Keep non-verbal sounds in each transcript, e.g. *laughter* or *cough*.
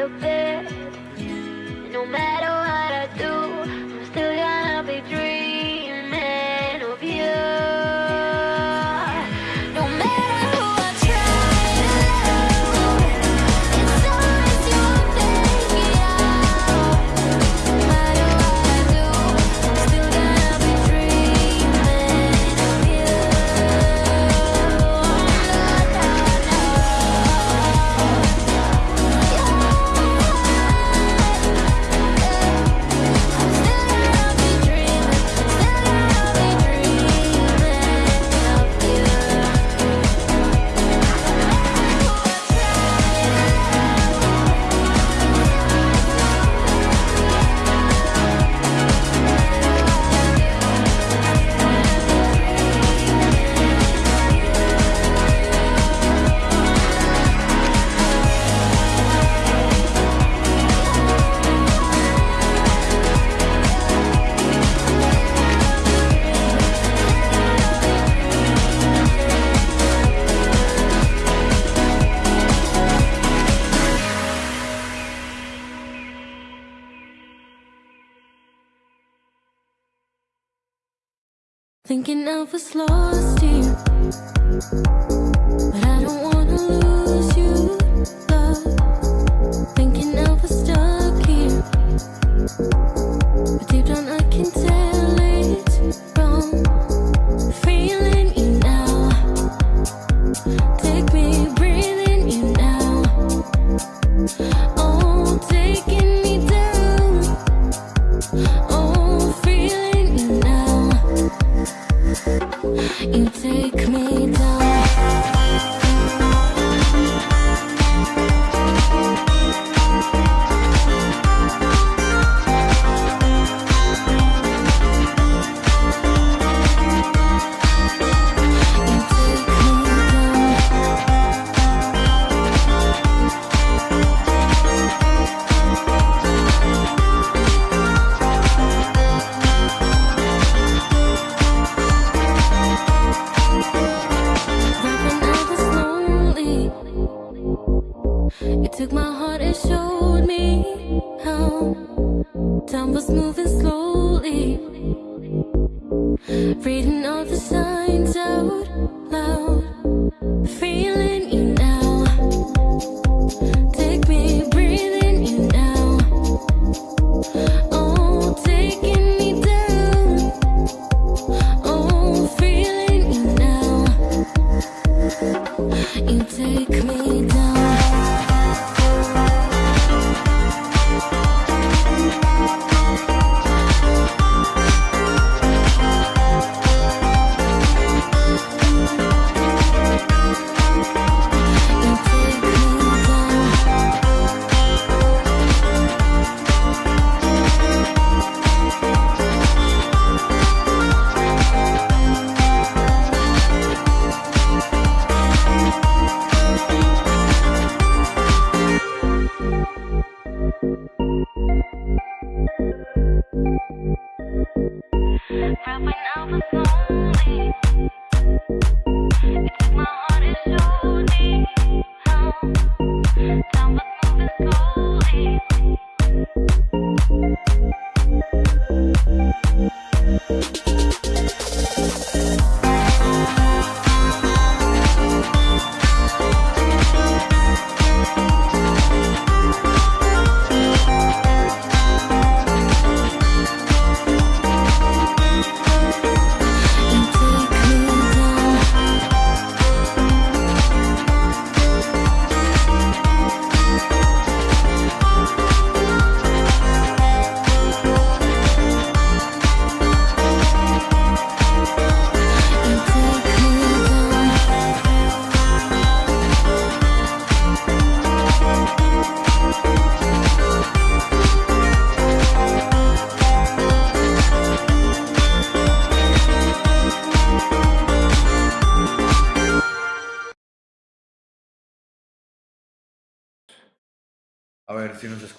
so good. slow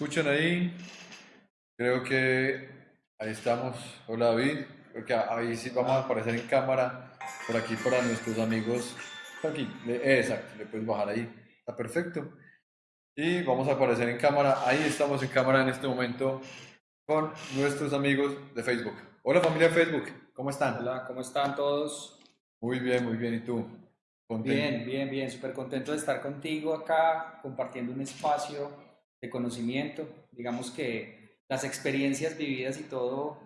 escuchan ahí, creo que ahí estamos. Hola David, creo que ahí sí vamos a aparecer en cámara, por aquí para nuestros amigos. Aquí, le- exacto, le puedes bajar ahí, está perfecto. y vamos a aparecer en cámara. Ahí estamos en cámara en este momento con nuestros amigos de Facebook. Hola familia de Facebook, ¿cómo están? Hola, ¿cómo están todos? Muy bien, muy bien. ¿Y tú? ¿Contento? Bien, bien, bien, súper contento de estar contigo acá, compartiendo un espacio de conocimiento. Digamos que las experiencias vividas y todo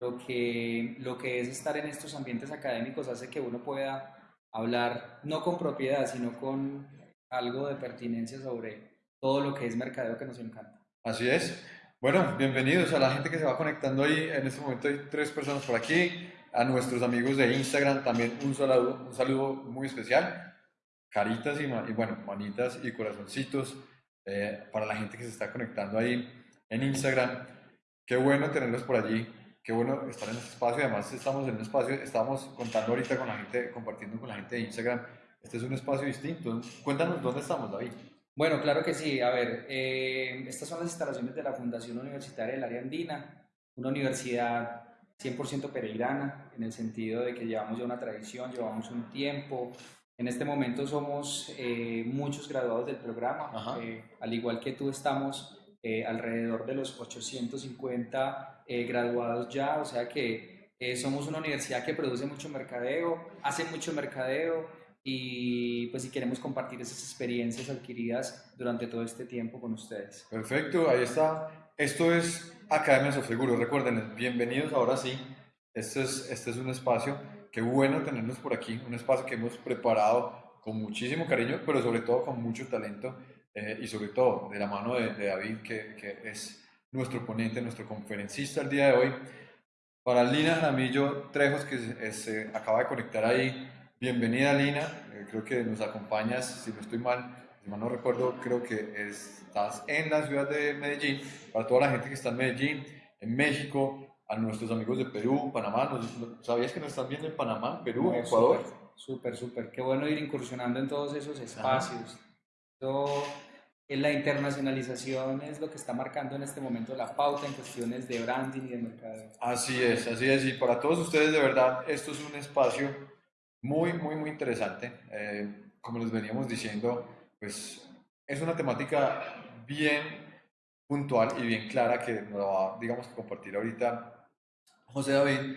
lo que, lo que es estar en estos ambientes académicos hace que uno pueda hablar no con propiedad, sino con algo de pertinencia sobre todo lo que es mercadeo que nos encanta. Así es. Bueno, bienvenidos a la gente que se va conectando ahí. En este momento hay tres personas por aquí. A nuestros amigos de Instagram también un saludo, un saludo muy especial. Caritas y, y bueno, manitas y corazoncitos eh, para la gente que se está conectando ahí en Instagram. Qué bueno tenerlos por allí. Qué bueno estar en este espacio. Además, estamos en un espacio, estamos contando ahorita con la gente, compartiendo con la gente de Instagram. Este es un espacio distinto. Cuéntanos dónde estamos, David. Bueno, claro que sí. A ver, eh, estas son las instalaciones de la Fundación Universitaria del Área Andina, una universidad 100% pereirana, en el sentido de que llevamos ya una tradición, llevamos un tiempo. En este momento somos eh, muchos graduados del programa, eh, al igual que tú estamos eh, alrededor de los 850 eh, graduados ya, o sea que somos una universidad que produce mucho mercadeo, hace mucho mercadeo, y pues si queremos compartir esas experiencias adquiridas durante todo este tiempo con ustedes. Perfecto, ahí está. Esto es Academia Seguro. Recuerden, bienvenidos ahora sí. Este es, este es un espacio, qué bueno tenerlos por aquí, un espacio que hemos preparado con muchísimo cariño, pero sobre todo con mucho talento eh, y sobre todo de la mano de, de David, que, que es nuestro ponente, nuestro conferencista el día de hoy. Para Lina Jaramillo Trejos, que se, se acaba de conectar ahí, bienvenida Lina, Eh, creo que nos acompañas, si no estoy mal, si mal no recuerdo, creo que estás en la ciudad de Medellín. Para toda la gente que está en Medellín, en México, a nuestros amigos de Perú, Panamá, nos- ¿sabías que nos están viendo en Panamá, Perú, No, Ecuador? Súper, súper. Qué bueno ir incursionando en todos esos espacios. Esto, en la internacionalización es lo que está marcando en este momento la pauta en cuestiones de branding y de mercadeo. Así es, así es. Y para todos ustedes, de verdad, esto es un espacio muy, muy, muy interesante. Eh, como les veníamos diciendo, pues es una temática bien puntual y bien clara que nos va, digamos, que compartir ahorita José David.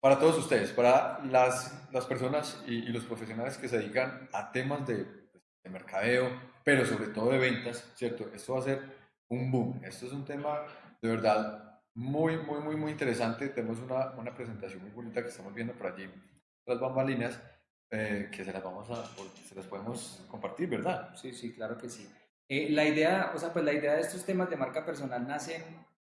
Para todos ustedes, para las, las personas y, los profesionales que se dedican a temas de, de mercadeo, pero sobre todo de ventas, ¿cierto? Esto va a ser un boom. Esto es un tema de verdad muy, muy, muy, muy interesante. Tenemos una, una presentación muy bonita que estamos viendo por allí, las bambalinas, eh, que se las vamos a, se las podemos compartir, ¿verdad? Sí, sí, claro que sí. Eh, la idea, o sea, pues la idea de estos temas de marca personal nacen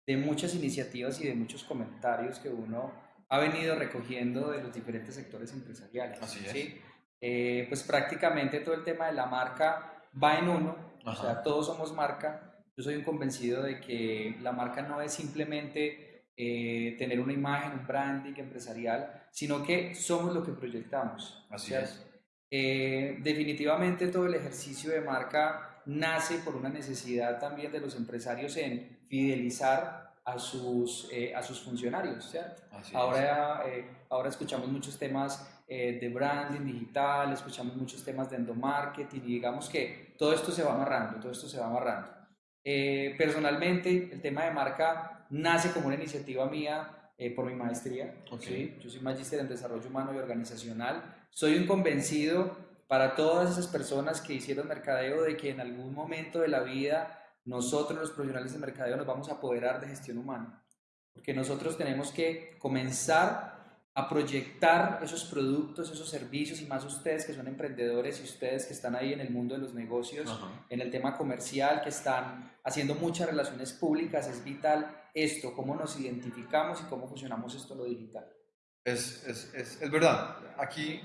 de muchas iniciativas y de muchos comentarios que uno ha venido recogiendo de los diferentes sectores empresariales. Así es. ¿sí? Eh, pues prácticamente todo el tema de la marca va en uno, o sea, todos somos marca. Yo soy un convencido de que la marca no es simplemente eh, tener una imagen, un branding empresarial, sino que somos lo que proyectamos. Así es. Eh, definitivamente todo el ejercicio de marca nace por una necesidad también de los empresarios en fidelizar a sus, eh, a sus funcionarios, ¿cierto? Así es. Ahora, eh, ahora escuchamos muchos temas eh, de branding digital, escuchamos muchos temas de endomarketing y digamos que todo esto se va amarrando, todo esto se va amarrando. Personalmente, el tema de marca nace como una iniciativa mía eh, por mi maestría. ¿sí? Yo soy magíster en desarrollo humano y organizacional. Soy un convencido para todas esas personas que hicieron mercadeo de que en algún momento de la vida nosotros los profesionales de mercadeo nos vamos a apoderar de gestión humana. Porque nosotros tenemos que comenzar a proyectar esos productos, esos servicios y más ustedes que son emprendedores y ustedes que están ahí en el mundo de los negocios, Ajá. en el tema comercial, que están haciendo muchas relaciones públicas, es vital esto, cómo nos identificamos y cómo fusionamos esto en lo digital. Es, es, es, es verdad. Aquí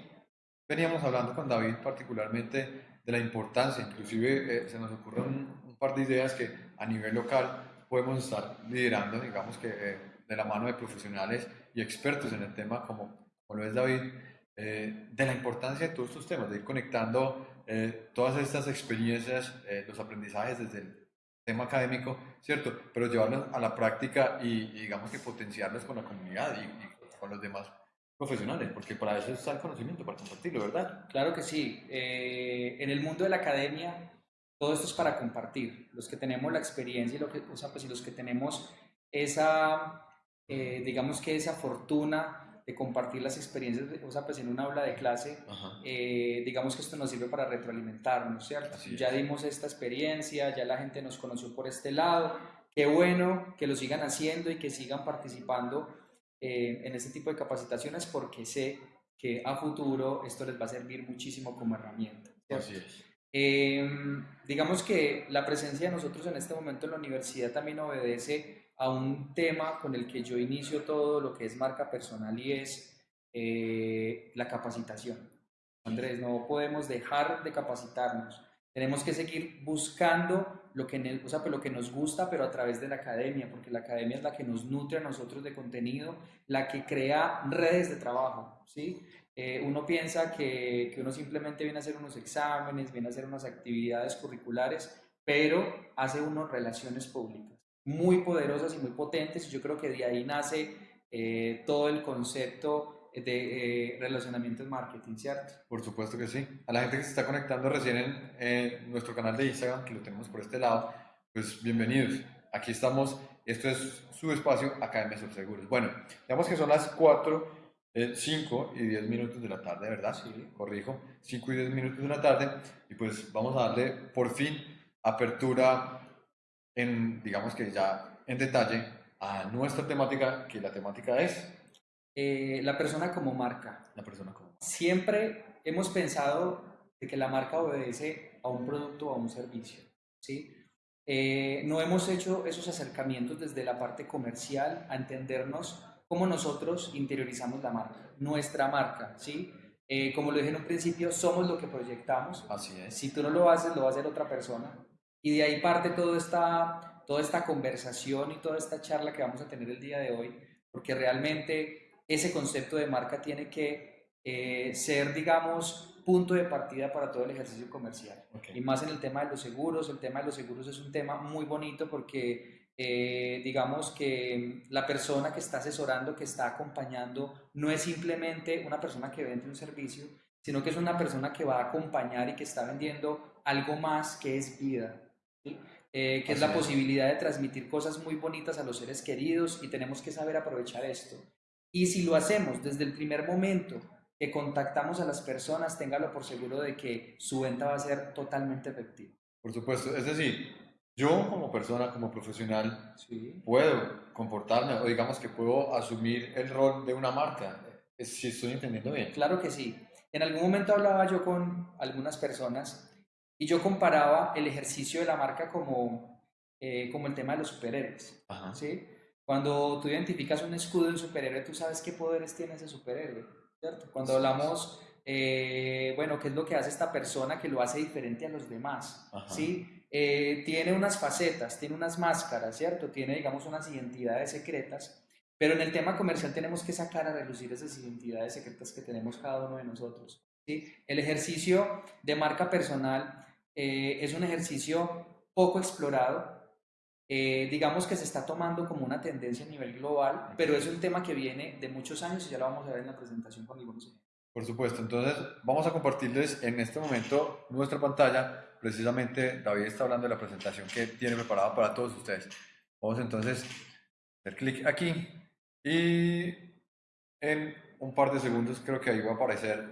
veníamos hablando con David particularmente de la importancia, inclusive eh, se nos ocurren un, un par de ideas que a nivel local podemos estar liderando, digamos que eh, de la mano de profesionales y expertos en el tema como, como lo es David, eh, de la importancia de todos estos temas, de ir conectando eh, todas estas experiencias, eh, los aprendizajes desde el tema académico, ¿cierto? Pero llevarlos a la práctica y, y digamos que potenciarlos con la comunidad y, y con los demás profesionales, porque para eso está el conocimiento, para compartirlo, ¿verdad? Claro que sí. Eh, en el mundo de la academia, todo esto es para compartir. Los que tenemos la experiencia y, lo que, o sea, pues, y los que tenemos esa, eh, digamos que esa fortuna de compartir las experiencias, o sea, pues en un aula de clase, eh, digamos que esto nos sirve para retroalimentarnos, ¿cierto? Así Ya es. dimos esta experiencia, ya la gente nos conoció por este lado. Qué bueno que lo sigan haciendo y que sigan participando eh, en este tipo de capacitaciones porque sé que a futuro esto les va a servir muchísimo como herramienta. Así es. Eh, digamos que la presencia de nosotros en este momento en la universidad también obedece a un tema con el que yo inicio todo lo que es marca personal y es eh, la capacitación. Andrés, no podemos dejar de capacitarnos. Tenemos que seguir buscando lo que, o sea, pues lo que nos gusta, pero a través de la academia, porque la academia es la que nos nutre a nosotros de contenido, la que crea redes de trabajo, ¿sí? Eh, uno piensa que, que uno simplemente viene a hacer unos exámenes, viene a hacer unas actividades curriculares, pero hace unas relaciones públicas muy poderosas y muy potentes, y yo creo que de ahí nace eh, todo el concepto de eh, relacionamiento en marketing, ¿cierto? Por supuesto que sí. A la gente que se está conectando recién en, nuestro canal de Instagram, que lo tenemos por este lado, pues bienvenidos. Aquí estamos. Esto es su espacio, Academia Subseguros. Bueno, digamos que son las 4, 5 y 10 minutos de la tarde, ¿verdad? Sí. Corrijo. 5 y 10 minutos de la tarde. Y pues vamos a darle por fin apertura en, digamos que ya en detalle, a nuestra temática, que la temática es Eh, la persona como marca. la persona como. Siempre hemos pensado de que la marca obedece a un producto o a un servicio, ¿sí? Eh, no hemos hecho esos acercamientos desde la parte comercial a entendernos cómo nosotros interiorizamos la marca, nuestra marca, ¿sí? Eh, como lo dije en un principio, somos lo que proyectamos. Así es. Si tú no lo haces, lo va a hacer otra persona. Y de ahí parte toda esta, toda esta conversación y toda esta charla que vamos a tener el día de hoy, porque realmente ese concepto de marca tiene que eh, ser, digamos, punto de partida para todo el ejercicio comercial. Ok. Y más en el tema de los seguros, el tema de los seguros es un tema muy bonito porque eh, digamos que la persona que está asesorando, que está acompañando, no es simplemente una persona que vende un servicio, sino que es una persona que va a acompañar y que está vendiendo algo más que es vida, ¿sí? Eh, que es Así la es. posibilidad de transmitir cosas muy bonitas a los seres queridos y tenemos que saber aprovechar esto. Y si lo hacemos desde el primer momento que contactamos a las personas, téngalo por seguro de que su venta va a ser totalmente efectiva. Por supuesto, es decir, yo como persona, como profesional, Sí. puedo comportarme o digamos que puedo asumir el rol de una marca, eh, si estoy entendiendo bien. Claro que sí. En algún momento hablaba yo con algunas personas y yo comparaba el ejercicio de la marca como, eh, como el tema de los superhéroes. Ajá. ¿sí? Cuando tú identificas un escudo de un superhéroe, tú sabes qué poderes tiene ese superhéroe, ¿cierto? Cuando hablamos, eh, bueno, qué es lo que hace esta persona que lo hace diferente a los demás, Ajá. ¿sí? Eh, tiene unas facetas, tiene unas máscaras, ¿cierto? Tiene, digamos, unas identidades secretas, pero en el tema comercial tenemos que sacar a relucir esas identidades secretas que tenemos cada uno de nosotros, ¿sí? El ejercicio de marca personal eh, es un ejercicio poco explorado, eh, digamos que se está tomando como una tendencia a nivel global, pero es un tema que viene de muchos años y ya lo vamos a ver en la presentación con algunos ejemplos. Por supuesto, entonces vamos a compartirles en este momento nuestra pantalla. Precisamente David está hablando de la presentación que tiene preparada para todos ustedes. Vamos entonces a hacer clic aquí y en un par de segundos creo que ahí va a aparecer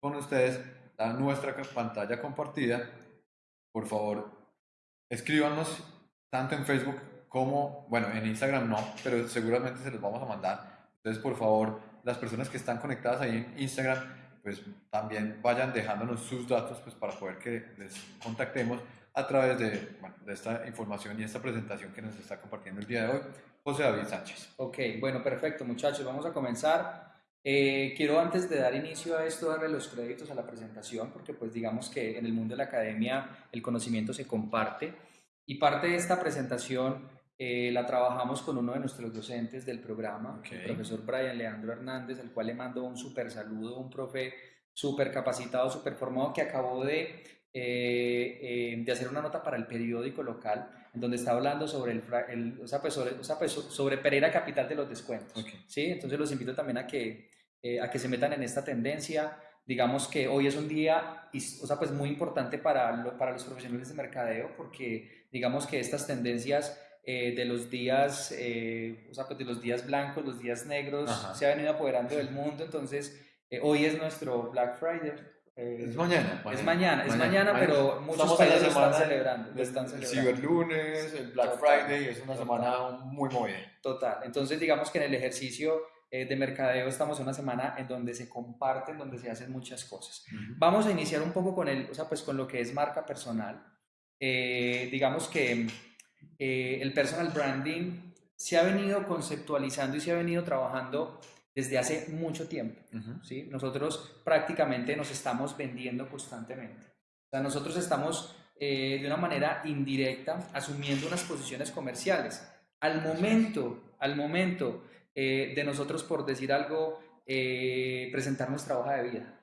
con ustedes la, nuestra pantalla compartida. Por favor, escríbanos tanto en Facebook como, bueno, en Instagram no, pero seguramente se los vamos a mandar. Entonces, por favor, las personas que están conectadas ahí en Instagram, pues también vayan dejándonos sus datos pues, para poder que les contactemos a través de, bueno, de esta información y esta presentación que nos está compartiendo el día de hoy, José David Sánchez. Ok, bueno, perfecto, muchachos, vamos a comenzar. Eh, quiero antes de dar inicio a esto darle los créditos a la presentación, porque pues digamos que en el mundo de la academia el conocimiento se comparte y parte de esta presentación eh, la trabajamos con uno de nuestros docentes del programa, Ok. el profesor Brian Leandro Hernández, al cual le mando un súper saludo, un profe súper capacitado, súper formado, que acabó de, eh, eh, de hacer una nota para el periódico local, en donde está hablando sobre, el, el- o sea, pues sobre, o sea, pues so- sobre Pereira Capital de los Descuentos. Ok. ¿sí? Entonces los invito también a que, eh, a que se metan en esta tendencia digamos que hoy es un día, o sea, pues muy importante para, lo- para los profesionales de mercadeo porque digamos que estas tendencias eh, de los días, eh, o sea, pues de los días blancos, los días negros, Ajá. se ha venido apoderando del mundo, entonces eh, hoy es nuestro Black Friday. eh, Es mañana. es mañana, es mañana, pero muchos países lo están semana celebrando, lo están El celebrando. ciberlunes, el Black Total. Friday, es una Total. semana muy movida. Total. Entonces, digamos que en el ejercicio eh, de mercadeo estamos en una semana en donde se comparten, donde se hacen muchas cosas. Vamos a iniciar un poco con el, o sea, pues con lo que es marca personal. Eh, digamos que eh, el personal branding se ha venido conceptualizando y se ha venido trabajando desde hace mucho tiempo. ¿sí? Nosotros prácticamente nos estamos vendiendo constantemente. O sea, nosotros estamos eh, de una manera indirecta asumiendo unas posiciones comerciales. Al momento, al momento eh, de nosotros, por decir algo, eh, presentar nuestra hoja de vida.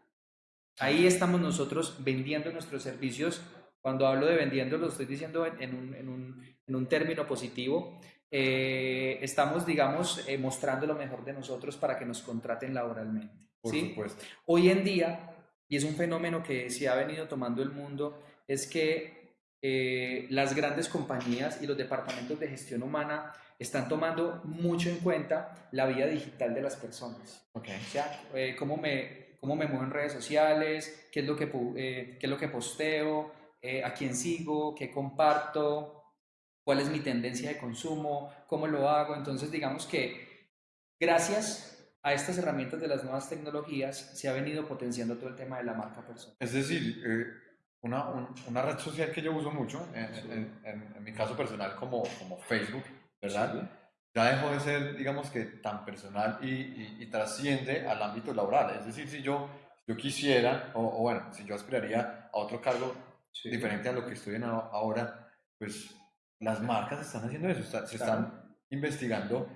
Ahí estamos nosotros vendiendo nuestros servicios. Cuando hablo de vendiendo, lo estoy diciendo en, en un, en un- en un término positivo. Eh, estamos, digamos, eh, mostrando lo mejor de nosotros para que nos contraten laboralmente. Por ¿sí? supuesto. Hoy en día, y es un fenómeno que se ha venido tomando el mundo, es que eh, las grandes compañías y los departamentos de gestión humana están tomando mucho en cuenta la vida digital de las personas. Ok. O sea, eh, cómo, me, cómo me muevo en redes sociales, qué es lo que, eh, qué es lo que posteo, eh, a quién sigo, qué comparto, cuál es mi tendencia de consumo, cómo lo hago. Entonces, digamos que gracias a estas herramientas de las nuevas tecnologías se ha venido potenciando todo el tema de la marca personal. Es decir, eh, una, un- una red social que yo uso mucho, en, Sí. en- en- en mi caso personal como, como Facebook, ¿verdad? Sí. Ya dejó de ser, digamos que, tan personal y, y- y trasciende al ámbito laboral. Es decir, si yo, yo quisiera, o, o bueno, si yo aspiraría a otro cargo Sí. diferente a lo que estoy en ahora, pues las marcas están haciendo eso, está- se Claro. están investigando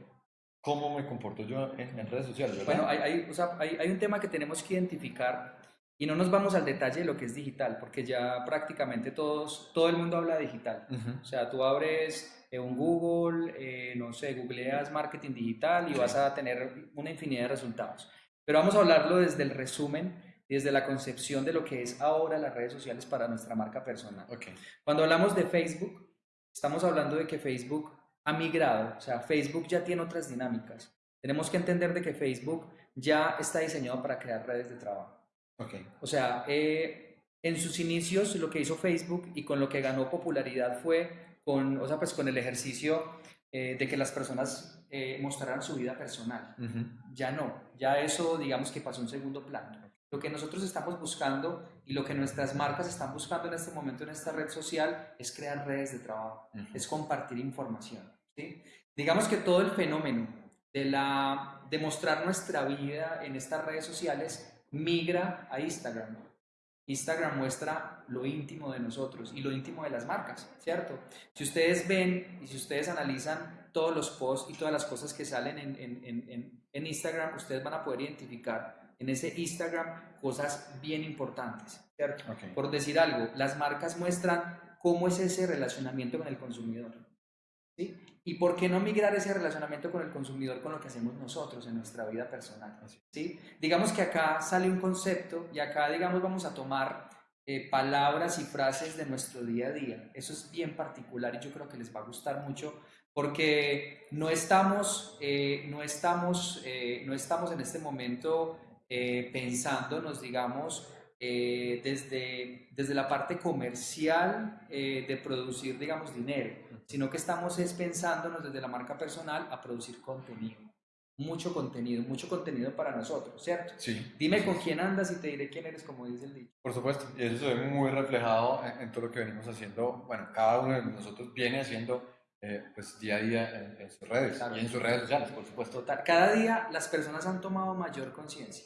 cómo me comporto yo en, en redes sociales, ¿verdad? Bueno, hay, hay, o sea, hay, hay un tema que tenemos que identificar y no nos vamos al detalle de lo que es digital, porque ya prácticamente todos, todo el mundo habla digital. O sea, tú abres eh, un Google, eh, no sé, googleas marketing digital y Sí. vas a tener una infinidad de resultados. Pero vamos a hablarlo desde el resumen, desde la concepción de lo que es ahora las redes sociales para nuestra marca personal. Ok. Cuando hablamos de Facebook, estamos hablando de que Facebook ha migrado, o sea, Facebook ya tiene otras dinámicas. Tenemos que entender de que Facebook ya está diseñado para crear redes de trabajo. Ok. O sea, eh, en sus inicios lo que hizo Facebook y con lo que ganó popularidad fue con, o sea, pues con el ejercicio eh, de que las personas eh, mostraran su vida personal. Ujú. Ya no, ya eso digamos que pasó a un segundo plano. Lo que nosotros estamos buscando y lo que nuestras marcas están buscando en este momento en esta red social es crear redes de trabajo, Ujú. es compartir información. ¿sí? Digamos que todo el fenómeno de, la, de mostrar nuestra vida en estas redes sociales migra a Instagram. Instagram muestra lo íntimo de nosotros y lo íntimo de las marcas, ¿cierto? Si ustedes ven y si ustedes analizan todos los posts y todas las cosas que salen en, en- en- en- Instagram, ustedes van a poder identificar en ese Instagram cosas bien importantes, ¿cierto? Por decir algo, las marcas muestran cómo es ese relacionamiento con el consumidor. ¿sí? ¿Y por qué no migrar ese relacionamiento con el consumidor con lo que hacemos nosotros en nuestra vida personal? ¿sí? Digamos que acá sale un concepto y acá, digamos, vamos a tomar eh, palabras y frases de nuestro día a día. Eso es bien particular y yo creo que les va a gustar mucho porque no estamos, eh, no estamos, eh, no estamos en este momento eh, pensándonos, digamos, eh, desde, desde la parte comercial eh, de producir, digamos, dinero, sino que estamos es pensándonos desde la marca personal a producir contenido. Mucho contenido, mucho contenido para nosotros, ¿cierto? Sí. Dime con quién andas y te diré quién eres, como dice el dicho. Por supuesto, y eso se ve muy reflejado en, en todo lo que venimos haciendo. Bueno, cada uno de nosotros viene haciendo eh, pues día a día en, en sus redes Claro. y en sus redes sociales, por supuesto. Total, cada día las personas han tomado mayor conciencia.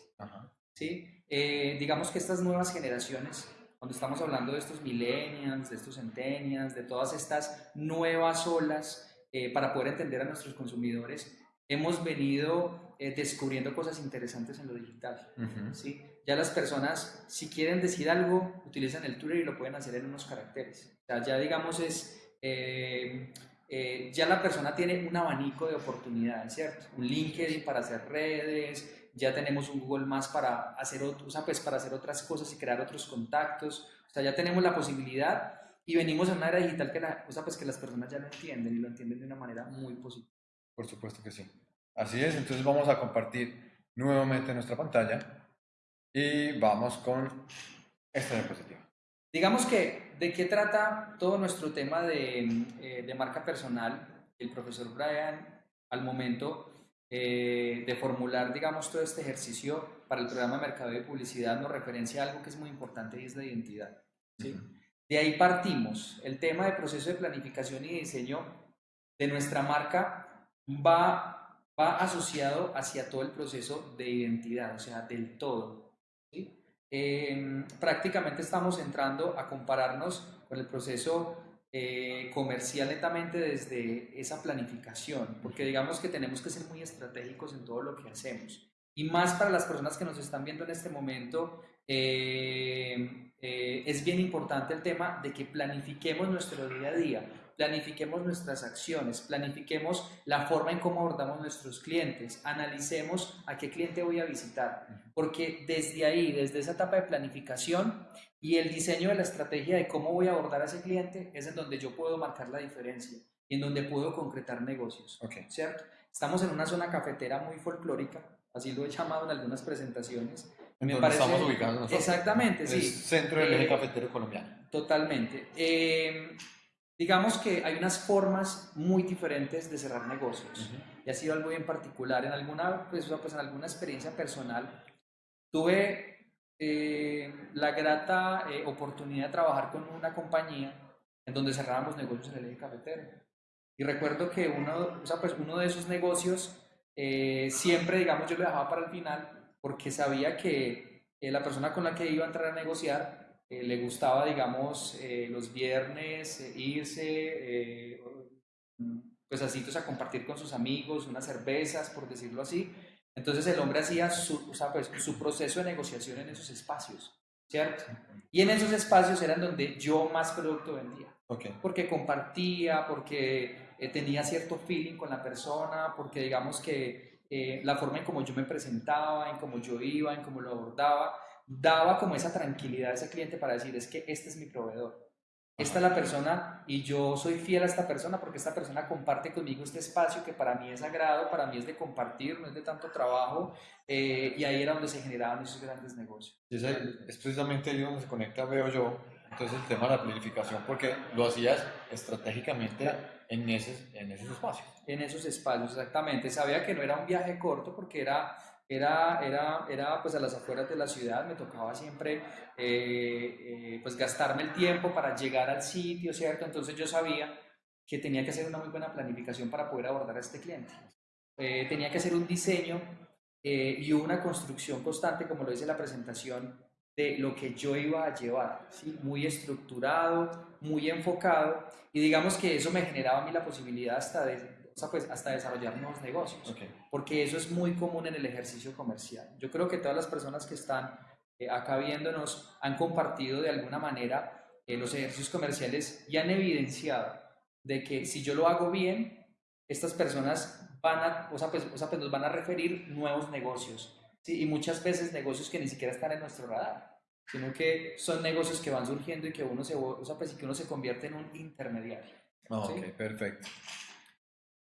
¿sí? Eh, digamos que estas nuevas generaciones, cuando estamos hablando de estos millennials, de estos centennials, de todas estas nuevas olas eh, para poder entender a nuestros consumidores, hemos venido eh, descubriendo cosas interesantes en lo digital. Ujú. ¿sí? Ya las personas, si quieren decir algo, utilizan el Twitter y lo pueden hacer en unos caracteres. O sea, ya digamos es... eh, eh, ya la persona tiene un abanico de oportunidades, ¿cierto? Un LinkedIn para hacer redes, ya tenemos un Google Más para hacer, o sea, pues para hacer otras cosas y crear otros contactos, o sea, ya tenemos la posibilidad y venimos en una era digital que, la, o sea, pues que las personas ya lo entienden y lo entienden de una manera muy positiva. Por supuesto que sí. Así es, entonces vamos a compartir nuevamente nuestra pantalla y vamos con esta diapositiva. Digamos que, ¿de qué trata todo nuestro tema de, eh, de marca personal? El profesor Brian, al momento eh, de formular, digamos, todo este ejercicio para el programa de Mercado y Publicidad, nos referencia a algo que es muy importante y es la identidad. ¿sí? De ahí partimos. El tema de proceso de planificación y diseño de nuestra marca va, va asociado hacia todo el proceso de identidad, o sea, del todo. ¿sí? Eh, prácticamente estamos entrando a compararnos con el proceso eh, comercial netamente desde esa planificación, porque digamos que tenemos que ser muy estratégicos en todo lo que hacemos. Y más para las personas que nos están viendo en este momento, eh, eh, es bien importante el tema de que planifiquemos nuestro día a día, planifiquemos nuestras acciones, planifiquemos la forma en cómo abordamos nuestros clientes, analicemos a qué cliente voy a visitar, porque desde ahí, desde esa etapa de planificación y el diseño de la estrategia de cómo voy a abordar a ese cliente, es en donde yo puedo marcar la diferencia y en donde puedo concretar negocios. Ok. ¿cierto? Estamos en una zona cafetera muy folclórica, así lo he llamado en algunas presentaciones. ¿En Me parece- estamos ubicados nosotros? Exactamente, sí. centro del eje Eh, cafetero colombiano. Totalmente. Eh, digamos que hay unas formas muy diferentes de cerrar negocios. Y ha sido algo bien particular. En alguna, pues, pues, en alguna experiencia personal, tuve eh, la grata eh, oportunidad de trabajar con una compañía en donde cerrábamos negocios en el eje cafetero. Y recuerdo que uno, o sea, pues, uno de esos negocios eh, siempre, digamos, yo lo dejaba para el final porque sabía que eh, la persona con la que iba a entrar a negociar eh, le gustaba, digamos, eh, los viernes eh, irse, pues pues, a compartir con sus amigos, unas cervezas, por decirlo así. Entonces el hombre hacía su, o sea, pues, su proceso de negociación en esos espacios, ¿cierto? Y en esos espacios eran donde yo más producto vendía Ok. porque compartía, porque eh, tenía cierto feeling con la persona, porque digamos que eh, la forma en cómo yo me presentaba, en cómo yo iba, en cómo lo abordaba, daba como esa tranquilidad a ese cliente para decir, es que este es mi proveedor. Esta es la persona y yo soy fiel a esta persona porque esta persona comparte conmigo este espacio que para mí es sagrado, para mí es de compartir, no es de tanto trabajo eh, y ahí era donde se generaban esos grandes negocios. Y ese es precisamente ahí donde se conecta, veo yo, entonces el tema de la planificación, porque lo hacías estratégicamente en, esos, en esos espacios. En esos espacios, exactamente. Sabía que no era un viaje corto porque era, era, era, era pues a las afueras de la ciudad, me tocaba siempre eh, eh, pues gastarme el tiempo para llegar al sitio, ¿cierto? Entonces yo sabía que tenía que hacer una muy buena planificación para poder abordar a este cliente. Eh, tenía que hacer un diseño eh, y una construcción constante, como lo dice la presentación, de lo que yo iba a llevar, ¿sí? muy estructurado, muy enfocado, y digamos que eso me generaba a mí la posibilidad hasta de, sea, pues, hasta desarrollar nuevos negocios, Ok. porque eso es muy común en el ejercicio comercial. Yo creo que todas las personas que están eh, acá viéndonos han compartido de alguna manera eh, los ejercicios comerciales y han evidenciado de que si yo lo hago bien, estas personas van a, o sea, pues, o sea, pues nos van a referir nuevos negocios, ¿sí? y muchas veces negocios que ni siquiera están en nuestro radar, sino que son negocios que van surgiendo y que uno se, o sea, pues, y que uno se convierte en un intermediario. Ah, ¿Sí? Ok, perfecto.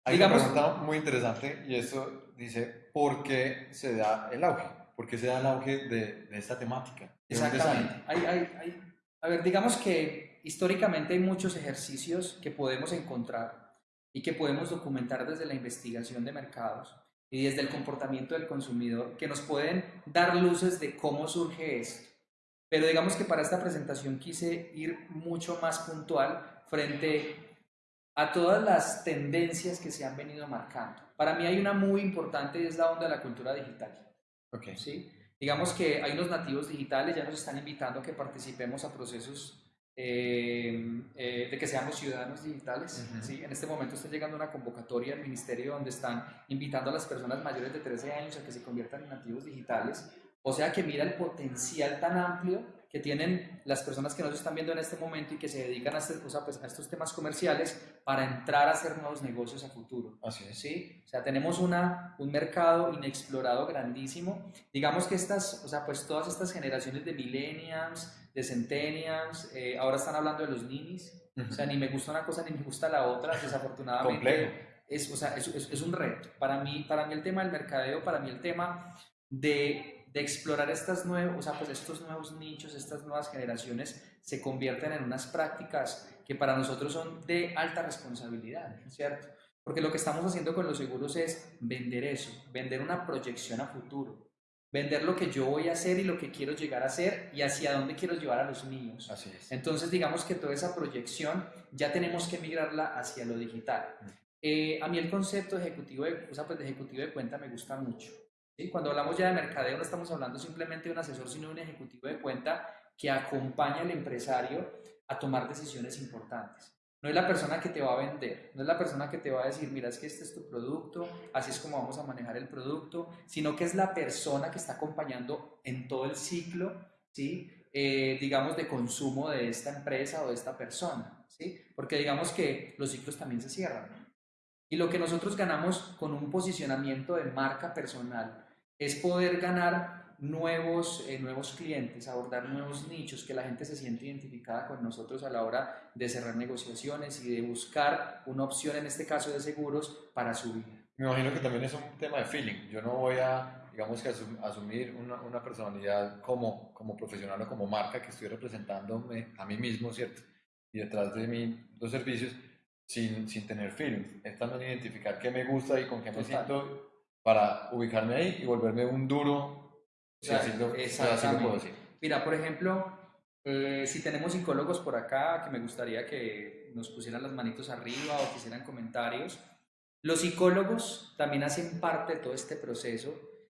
Hay Digamos- una pregunta muy interesante y eso dice, ¿por qué se da el auge? ¿Por qué se da el auge de, de esta temática? Exactamente. Hay, hay, hay- a ver, digamos que históricamente hay muchos ejercicios que podemos encontrar y que podemos documentar desde la investigación de mercados y desde el comportamiento del consumidor que nos pueden dar luces de cómo surge esto. Pero digamos que para esta presentación quise ir mucho más puntual frente a todas las tendencias que se han venido marcando. Para mí hay una muy importante y es la onda de la cultura digital. Ok. ¿sí? Digamos que hay unos nativos digitales, ya nos están invitando a que participemos a procesos eh, eh, de que seamos ciudadanos digitales. Ujú. ¿sí? En este momento está llegando una convocatoria al ministerio donde están invitando a las personas mayores de 13 años a que se conviertan en nativos digitales. O sea que mira el potencial tan amplio que tienen las personas que nos están viendo en este momento y que se dedican a, este- o sea, pues, a estos temas comerciales para entrar a hacer nuevos negocios a futuro. Así es. ¿sí? O sea, tenemos una, un mercado inexplorado grandísimo. Digamos que estas, o sea, pues todas estas generaciones de millennials, de centennials, eh, ahora están hablando de los ninis. O sea, ni me gusta una cosa ni me gusta la otra, desafortunadamente. Complejo. Es, o sea, es, es- es un reto. Para mí, para mí el tema del mercadeo, para mí el tema de, de explorar estas nuevos, o sea, pues estos nuevos nichos, estas nuevas generaciones se convierten en unas prácticas que para nosotros son de alta responsabilidad, ¿cierto? Porque lo que estamos haciendo con los seguros es vender eso, vender una proyección a futuro, vender lo que yo voy a hacer y lo que quiero llegar a hacer y hacia dónde quiero llevar a los. Así es. Entonces, digamos que toda esa proyección ya tenemos que migrarla hacia lo digital. Eh, a mí el concepto ejecutivo de, o sea, pues de ejecutivo de cuenta me gusta mucho. ¿Sí? Cuando hablamos ya de mercadeo, no estamos hablando simplemente de un asesor, sino de un ejecutivo de cuenta que acompaña al empresario a tomar decisiones importantes. No es la persona que te va a vender, no es la persona que te va a decir, mira, es que este es tu producto, así es como vamos a manejar el producto, sino que es la persona que está acompañando en todo el ciclo, ¿sí? Eh, digamos, de consumo de esta empresa o de esta persona, ¿sí? Porque digamos que los ciclos también se cierran. Y lo que nosotros ganamos con un posicionamiento de marca personal es poder ganar nuevos, eh, nuevos clientes, abordar nuevos nichos, que la gente se siente identificada con nosotros a la hora de cerrar negociaciones y de buscar una opción, en este caso de seguros, para su vida. Me imagino que también es un tema de feeling. Yo no voy a, digamos que asum- asumir una, una personalidad como, como profesional o como marca que estoy representándome a mí mismo, ¿cierto? Y detrás de mí los servicios sin, sin tener feeling. Es también identificar qué me gusta y con qué me Total. siento para ubicarme ahí y volverme un duro, si así lo, si así lo puedo decir. Mira, por ejemplo, eh, si tenemos psicólogos por acá, que me gustaría que nos pusieran las manitos arriba o que hicieran comentarios. Los psicólogos también hacen parte de todo este proceso,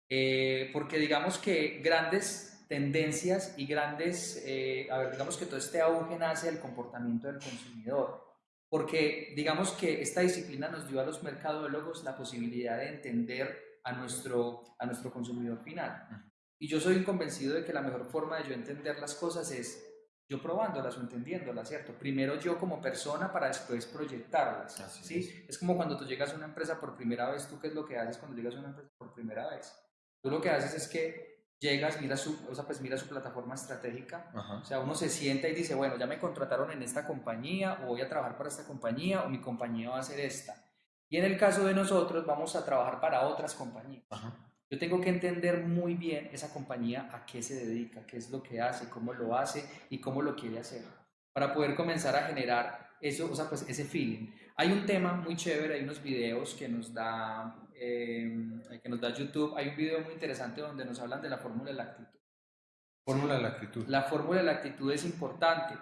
eh, porque digamos que grandes tendencias y grandes, eh, a ver, digamos que todo este auge nace del comportamiento del consumidor, porque digamos que esta disciplina nos dio a los mercadólogos la posibilidad de entender a nuestro, a nuestro consumidor final. Y yo soy convencido de que la mejor forma de yo entender las cosas es yo probándolas o entendiéndolas, ¿cierto? Primero yo como persona para después proyectarlas, Así ¿sí? Es como cuando tú llegas a una empresa por primera vez, ¿tú qué es lo que haces cuando llegas a una empresa por primera vez? Tú lo que haces es que llegas, miras su, o sea, pues mira su plataforma estratégica, Ajá. o sea, uno se sienta y dice, bueno, ya me contrataron en esta compañía o voy a trabajar para esta compañía o mi compañía va a ser esta. Y en el caso de nosotros vamos a trabajar para otras compañías. Ajá. Yo tengo que entender muy bien esa compañía a qué se dedica, qué es lo que hace, cómo lo hace y cómo lo quiere hacer, para poder comenzar a generar eso, o sea, pues ese feeling. Hay un tema muy chévere, hay unos videos que nos da, eh, que nos da YouTube, hay un video muy interesante donde nos hablan de la fórmula de la actitud. Fórmula de la actitud. La fórmula de la actitud es importante.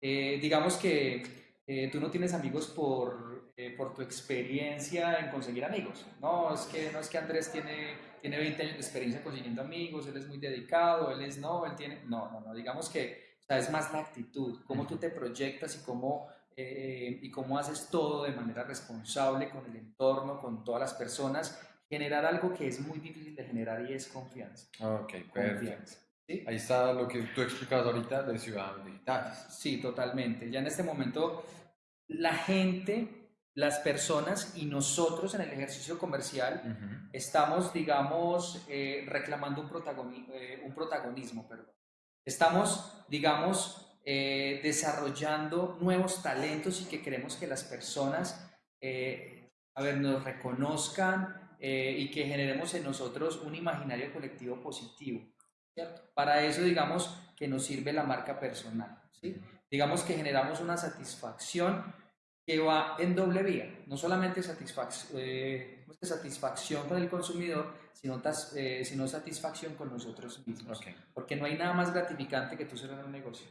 Eh, digamos que eh, tú no tienes amigos por, eh, por tu experiencia en conseguir amigos. No es, que, no es que Andrés tiene, tiene 20 años de experiencia consiguiendo amigos, él es muy dedicado, él es no, él tiene... No, no, no, digamos que o sea, es más la actitud, cómo tú te proyectas y cómo, eh, y cómo haces todo de manera responsable con el entorno, con todas las personas, generar algo que es muy difícil de generar y es confianza. Ok, perfecto. Confianza. ¿sí? Ahí está lo que tú explicabas ahorita de ciudadanos digitales. Sí, totalmente. Ya en este momento la gente, las personas y nosotros en el ejercicio comercial Ujú. estamos, digamos, eh, reclamando un, protagoni- eh, un protagonismo. Perdón. Estamos, digamos, eh, desarrollando nuevos talentos y que queremos que las personas, eh, a ver, nos reconozcan eh, y que generemos en nosotros un imaginario colectivo positivo. ¿cierto? Para eso, digamos, que nos sirve la marca personal. ¿sí? Digamos que generamos una satisfacción que va en doble vía, no solamente satisfac- eh, ¿cómo es que satisfacción con el consumidor, sino, satisfacción con nosotros mismos. Porque no hay nada más gratificante que tú cerrar un negocio.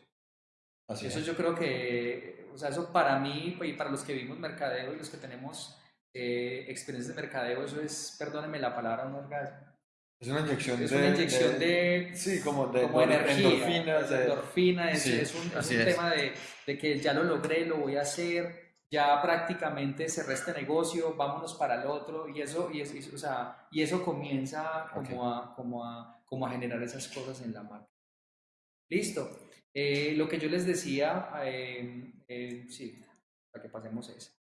Así Eso es. yo creo que, o sea, eso para mí y para los que vimos mercadeo y los que tenemos eh, experiencias de mercadeo, eso es, perdónenme la palabra, un orgasmo. Es una inyección Es de... una inyección de, Sí, como de, como de energía, endorfinas, de- endorfina, es, Sí, es un, es un tema de, de que ya lo logré, lo voy a hacer, ya prácticamente cerré este negocio, vámonos para el otro, y eso, y es- y- o sea, y eso comienza como, a, como, a, como a generar esas cosas en la marca. Listo. Eh, lo que yo les decía, eh, eh, sí, para que pasemos esa.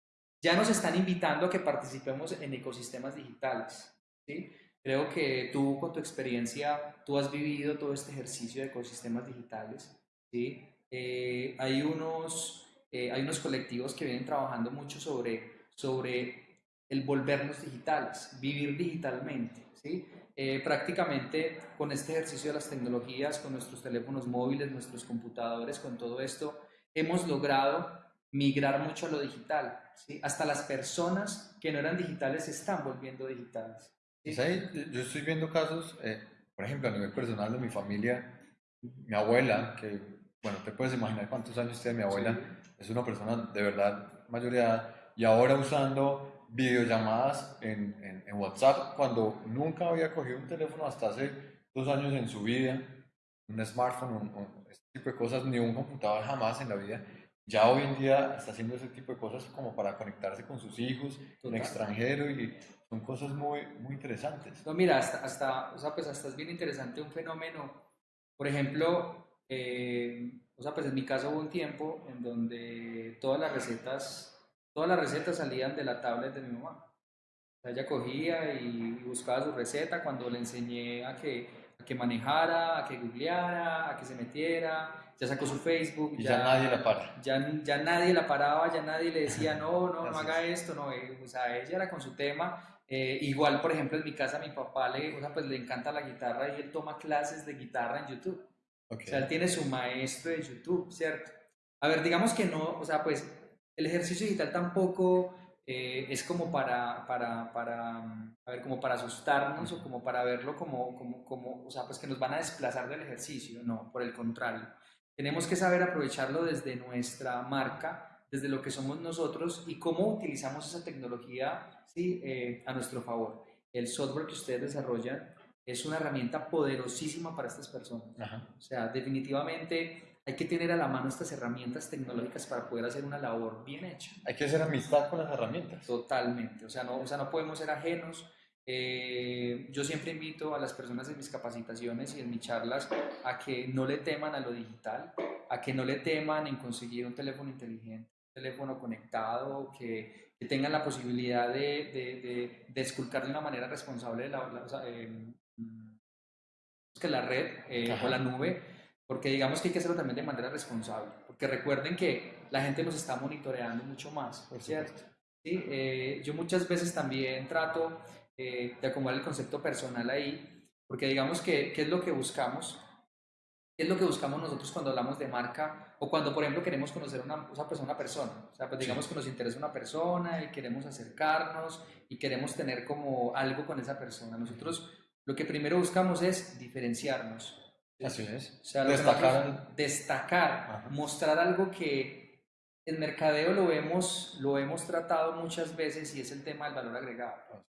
Ya nos están invitando a que participemos en ecosistemas digitales, ¿sí? Creo que tú con tu experiencia, tú has vivido todo este ejercicio de ecosistemas digitales, ¿sí? Eh, hay, unos, eh, hay unos colectivos que vienen trabajando mucho sobre, sobre el volvernos digitales, vivir digitalmente, ¿sí? Eh, prácticamente con este ejercicio de las tecnologías, con nuestros teléfonos móviles, nuestros computadores, con todo esto, hemos logrado migrar mucho a lo digital, ¿sí? Hasta las personas que no eran digitales se están volviendo digitales. ¿sí? Pues yo estoy viendo casos, eh, por ejemplo, a nivel personal de mi familia, mi abuela, que, bueno, te puedes imaginar cuántos años tiene mi abuela, es una persona de verdad mayor de edad, y ahora usando videollamadas en, en, en WhatsApp, cuando nunca había cogido un teléfono hasta hace dos años en su vida, un smartphone, un, un- este tipo de cosas, ni un computador jamás en la vida. Ya hoy en día está haciendo ese tipo de cosas como para conectarse con sus hijos en Total. extranjero y son cosas muy, muy interesantes. No, mira, hasta, hasta, o sea, pues hasta es bien interesante un fenómeno. Por ejemplo, eh, o sea, pues en mi caso hubo un tiempo en donde todas las recetas, todas las recetas salían de la tablet de mi mamá. O sea, ella cogía y buscaba su receta cuando le enseñé a que, a que manejara, a que googleara, a que se metiera, ya sacó su Facebook. Y ya nadie la para. Ya, ya nadie la paraba, ya nadie le decía, no, no, no haga esto, no, eh, o sea, ella era con su tema. Eh, igual, por ejemplo, en mi casa, mi papá le, o sea, pues le encanta la guitarra y él toma clases de guitarra en YouTube. Ok. O sea, él tiene su maestro de YouTube, ¿cierto? A ver, digamos que no, o sea, pues el ejercicio digital tampoco eh, es como para, para, para, mm, a ver, como para asustarnos o como para verlo como, como, como, o sea, pues que nos van a desplazar del ejercicio, no, por el contrario. Tenemos que saber aprovecharlo desde nuestra marca, desde lo que somos nosotros y cómo utilizamos esa tecnología ¿sí? eh, a nuestro favor. El software que ustedes desarrollan es una herramienta poderosísima para estas personas. Ajá. O sea, definitivamente hay que tener a la mano estas herramientas tecnológicas para poder hacer una labor bien hecha. Hay que hacer amistad con las herramientas. Totalmente. O sea, no, o sea, no podemos ser ajenos. Eh, yo siempre invito a las personas en mis capacitaciones y en mis charlas a que no le teman a lo digital, a que no le teman en conseguir un teléfono inteligente, un teléfono conectado, que, que tengan la posibilidad de, de, de, de esculcar de una manera responsable la, la- o sea, eh, mm, que la red eh, o la nube, porque digamos que hay que hacerlo también de manera responsable, porque recuerden que la gente nos está monitoreando mucho más, Por ¿cierto? Sí, eh, yo muchas veces también trato eh, de acomodar el concepto personal ahí, porque digamos que, ¿qué es lo que buscamos? ¿Qué es lo que buscamos nosotros cuando hablamos de marca o cuando, por ejemplo, queremos conocer una, sea, pues, una persona? O sea, pues digamos que nos interesa una persona y queremos acercarnos y queremos tener como algo con esa persona. Nosotros lo que primero buscamos es diferenciarnos. Así es. O sea, Destacar destacar, Ajá. mostrar algo que en mercadeo lo hemos, lo hemos tratado muchas veces y es el tema del valor agregado.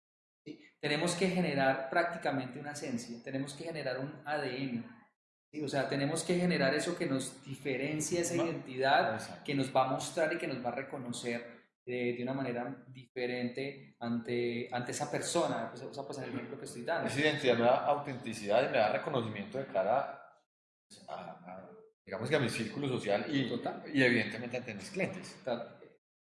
¿sí? Tenemos que generar prácticamente una esencia, tenemos que generar un ADN. ¿sí? O sea, tenemos que generar eso que nos diferencia esa No. identidad, Exacto. que nos va a mostrar y que nos va a reconocer eh, de una manera diferente ante, ante esa persona. Pues, o sea, pues en el ejemplo que estoy dando. Esa identidad me da autenticidad y me da reconocimiento de cara a, a, digamos que a mi círculo social y, Total. y evidentemente ante mis clientes.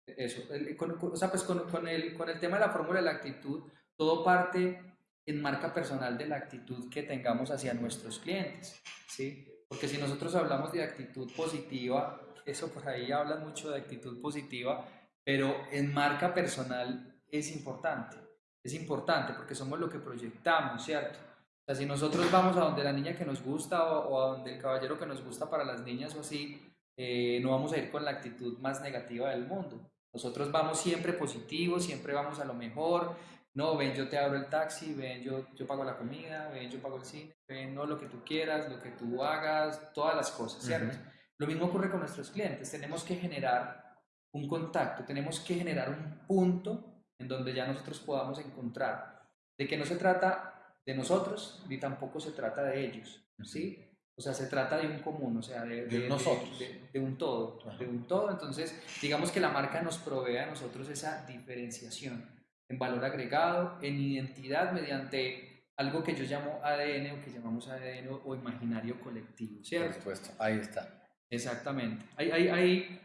Eso, el- con, con- o sea, pues con, con el, con el tema de la fórmula de la actitud, todo parte en marca personal de la actitud que tengamos hacia nuestros clientes, ¿sí? Porque si nosotros hablamos de actitud positiva, eso por ahí habla mucho de actitud positiva, pero en marca personal es importante, es importante porque somos lo que proyectamos, ¿cierto? O sea, si nosotros vamos a donde la niña que nos gusta o, o a donde el caballero que nos gusta para las niñas o así, eh, no vamos a ir con la actitud más negativa del mundo. Nosotros vamos siempre positivos, siempre vamos a lo mejor. No, ven, yo te abro el taxi, ven, yo, yo pago la comida, ven, yo pago el cine, ven, no lo que tú quieras, lo que tú hagas, todas las cosas, ¿cierto? Ujú. Lo mismo ocurre con nuestros clientes. Tenemos que generar un contacto, tenemos que generar un punto en donde ya nosotros podamos encontrar. De que no se trata de nosotros, ni tampoco se trata de ellos, ¿sí? O sea, se trata de un común, o sea, de, De nosotros. de- de un todo, Ajá. de un todo. Entonces, digamos que la marca nos provee a nosotros esa diferenciación en valor agregado, en identidad mediante algo que yo llamo ADN o que llamamos ADN o, imaginario colectivo, Por ¿cierto? supuesto, ahí está. Exactamente. Hay, hay, hay,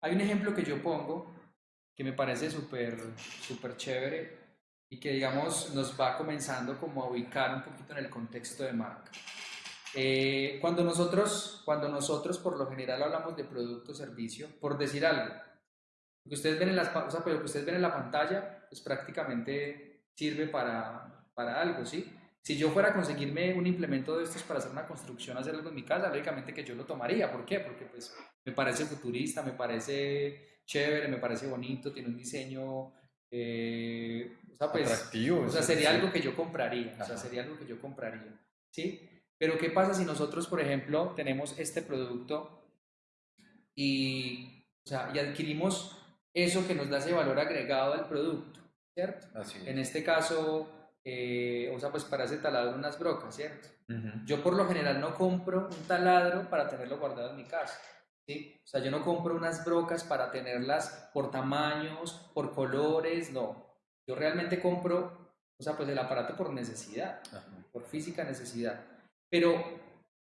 hay un ejemplo que yo pongo que me parece súper súper chévere y que digamos nos va comenzando como a ubicar un poquito en el contexto de marca. Eh, cuando, nosotros, cuando nosotros por lo general hablamos de producto o servicio, por decir algo, lo que ustedes ven en, las, o sea, pero lo que ustedes ven en la pantalla, pues prácticamente sirve para, para algo, ¿sí? Si yo fuera a conseguirme un implemento de estos para hacer una construcción, hacer algo en mi casa, lógicamente que yo lo tomaría. ¿Por qué? Porque pues me parece futurista, me parece chévere, me parece bonito, tiene un diseño, eh, o sea, pues, Atractivo. o sea, sería sí. algo que yo compraría, o sea, sería algo que yo compraría, ¿sí? Pero ¿qué pasa si nosotros, por ejemplo, tenemos este producto y, o sea, y adquirimos eso que nos da ese valor agregado al producto, ¿cierto? Así es. En este caso, eh, o sea, pues para ese taladro unas brocas, ¿cierto? Yo por lo general no compro un taladro para tenerlo guardado en mi casa. ¿Sí? O sea, yo no compro unas brocas para tenerlas por tamaños, por colores, no. Yo realmente compro, o sea, pues el aparato por necesidad, Ajá. por física necesidad. Pero,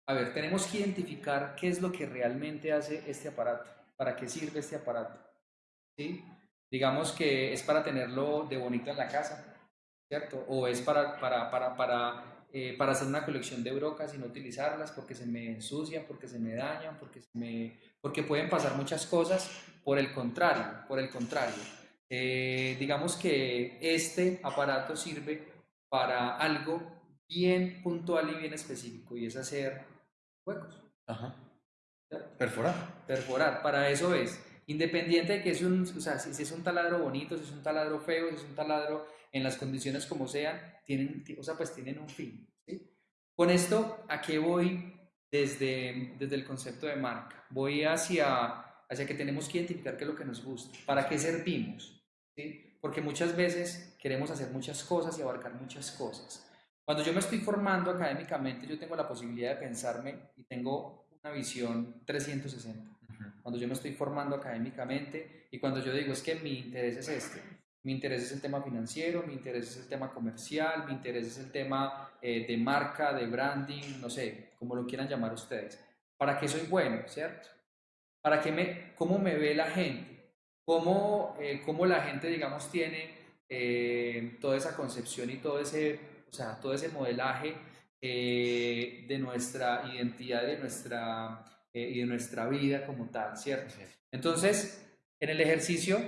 a ver, tenemos que identificar qué es lo que realmente hace este aparato, para qué sirve este aparato. ¿sí? Digamos que es para tenerlo de bonito en la casa, ¿cierto? O es para, para, para, para, eh, para hacer una colección de brocas y no utilizarlas porque se me ensucian, porque se me dañan, porque, se me, porque pueden pasar muchas cosas. Por el contrario, por el contrario. eh, digamos que este aparato sirve para algo bien puntual y bien específico y es hacer huecos, Ajá. Perforar. perforar, para eso es. Independiente de que es un, o sea, si es un taladro bonito, si es un taladro feo, si es un taladro en las condiciones como sean, tienen, o sea, pues tienen un fin. ¿sí? Con esto, ¿a qué voy desde, desde el concepto de marca? Voy hacia, hacia que tenemos que identificar qué es lo que nos gusta, para qué servimos. ¿sí? Porque muchas veces queremos hacer muchas cosas y abarcar muchas cosas. Cuando yo me estoy formando académicamente, yo tengo la posibilidad de pensarme y tengo una visión 360 Ujú. cuando yo me estoy formando académicamente y cuando yo digo es que mi interés es este, mi interés es el tema financiero, mi interés es el tema comercial, mi interés es el tema eh, de marca, de branding, no sé, como lo quieran llamar ustedes. ¿Para qué soy bueno, cierto? ¿Para qué me, cómo me ve la gente? ¿Cómo, eh, cómo la gente, digamos, tiene eh, toda esa concepción y todo ese, o sea, todo ese modelaje eh, de nuestra identidad y de nuestra, eh, y de nuestra vida como tal, ¿cierto? Entonces, en el ejercicio,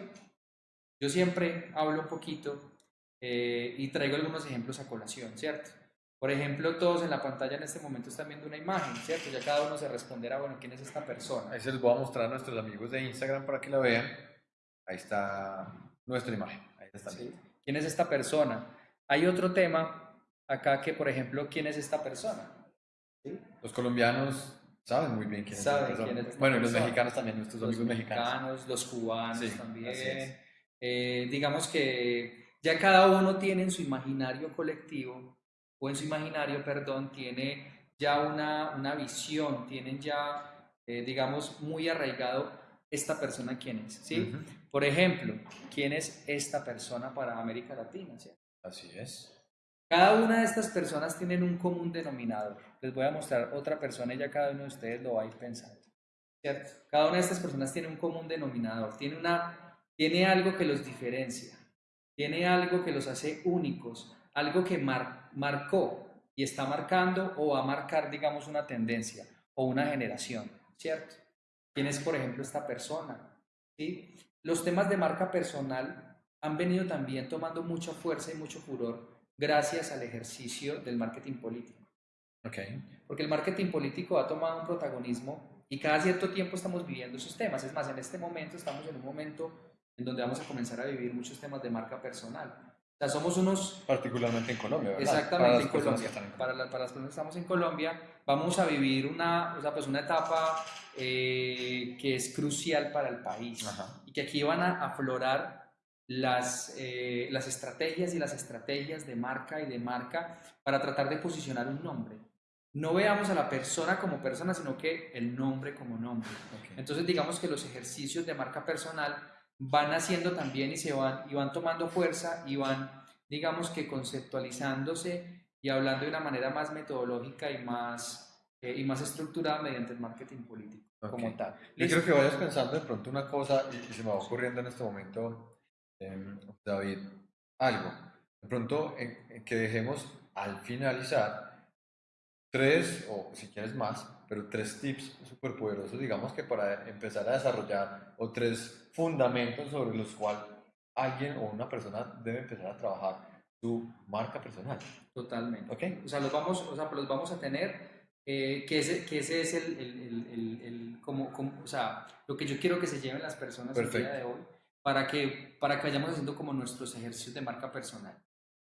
yo siempre hablo un poquito eh, y traigo algunos ejemplos a colación, ¿cierto? Por ejemplo, todos en la pantalla en este momento están viendo una imagen, ¿cierto? Ya cada uno se responderá, bueno, ¿quién es esta persona? Ahí se los voy a mostrar a nuestros amigos de Instagram para que la vean. Ahí está nuestra imagen. Ahí está. ¿sí? ¿Quién es esta persona? Hay otro tema acá que, por ejemplo, ¿quién es esta persona? ¿Sí? Los colombianos saben muy bien quién es Saben esta persona. quién es esta Bueno, y los mexicanos también, nuestros los amigos mexicanos. mexicanos, los cubanos Sí, también. Eh, digamos que ya cada uno tiene en su imaginario colectivo, o en su imaginario, perdón, tiene ya una, una visión, tienen ya, eh, digamos, muy arraigado esta persona quién es, ¿sí? Por ejemplo, ¿quién es esta persona para América Latina? ¿sí? Así es. Cada una de estas personas tienen un común denominador. Les voy a mostrar otra persona y ya cada uno de ustedes lo va a ir pensando. ¿cierto? Cada una de estas personas tiene un común denominador, tiene, una, tiene algo que los diferencia, tiene algo que los hace únicos, algo que mar- marcó y está marcando o va a marcar, digamos, una tendencia o una generación, ¿cierto? ¿Quién es, por ejemplo, esta persona? ¿Sí? Los temas de marca personal han venido también tomando mucha fuerza y mucho furor gracias al ejercicio del marketing político. Ok. Porque el marketing político ha tomado un protagonismo y cada cierto tiempo estamos viviendo esos temas. Es más, en este momento estamos en un momento en donde vamos a comenzar a vivir muchos temas de marca personal. O sea, somos unos Particularmente en Colombia, ¿verdad? Exactamente, en Colombia. en Para, la- para las personas que estamos en Colombia, vamos a vivir una, o sea, pues una etapa eh, que es crucial para el país Ajá. y que aquí van a aflorar las, eh, las estrategias y las estrategias de marca y de marca para tratar de posicionar un nombre. No veamos a la persona como persona, sino que el nombre como nombre. Ok. Entonces digamos que los ejercicios de marca personal van haciendo también y se van y van tomando fuerza y van digamos que conceptualizándose y hablando de una manera más metodológica y más eh, y más estructurada mediante el marketing político como Ok. tal. Yo quiero que vayas pensando de pronto una cosa y, se me va ocurriendo en este momento, em, David, algo. De pronto en que dejemos al finalizar tres, o si quieres más, pero tres tips súper poderosos, digamos que para empezar a desarrollar, o tres fundamentos sobre los cuales alguien o una persona debe empezar a trabajar su marca personal. Totalmente. ¿Ok? O sea, los vamos, o sea, los vamos a tener, eh, que, ese, que ese es el, el, el, el- el- como, como- o sea, lo que yo quiero que se lleven las personas el Perfecto. día de hoy, para que, para que vayamos haciendo como nuestros ejercicios de marca personal.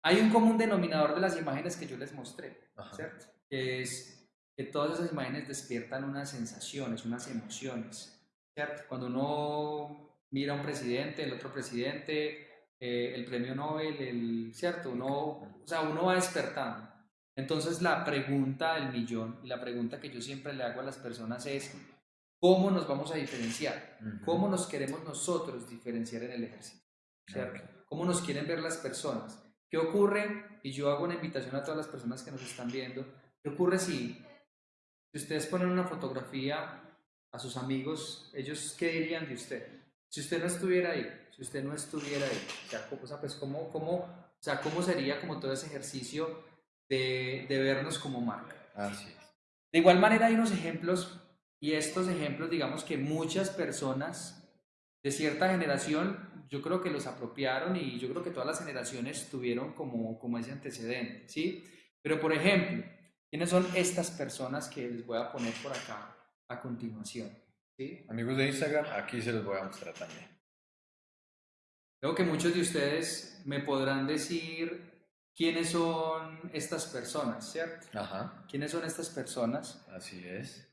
Hay un común denominador de las imágenes que yo les mostré, Ajá. ¿cierto? Que es que todas esas imágenes despiertan unas sensaciones, unas emociones, ¿cierto? Cuando uno mira a un presidente, el otro presidente, eh, el premio Nobel, el, ¿cierto? Uno, o sea, uno va despertando. Entonces la pregunta del millón y la pregunta que yo siempre le hago a las personas es, ¿cómo nos vamos a diferenciar? ¿Cómo nos queremos nosotros diferenciar en el ejercicio? ¿Cierto? ¿Cómo nos quieren ver las personas? ¿Qué ocurre? Y yo hago una invitación a todas las personas que nos están viendo. ¿Qué ocurre si, si ustedes ponen una fotografía a sus amigos, ellos qué dirían de usted? Si usted no estuviera ahí, si usted no estuviera ahí, o sea, ¿cómo, o sea, pues, ¿cómo, cómo, o sea, ¿cómo sería como todo ese ejercicio de, de vernos como marca? Así es. De igual manera hay unos ejemplos y estos ejemplos digamos que muchas personas de cierta generación yo creo que los apropiaron y yo creo que todas las generaciones tuvieron como, como ese antecedente, ¿sí? Pero por ejemplo, ¿quiénes son estas personas que les voy a poner por acá a continuación? ¿sí? Amigos de Instagram, aquí se los voy a mostrar también. Creo que muchos de ustedes me podrán decir quiénes son estas personas, ¿cierto? Ajá, ¿Quiénes son estas personas? así es.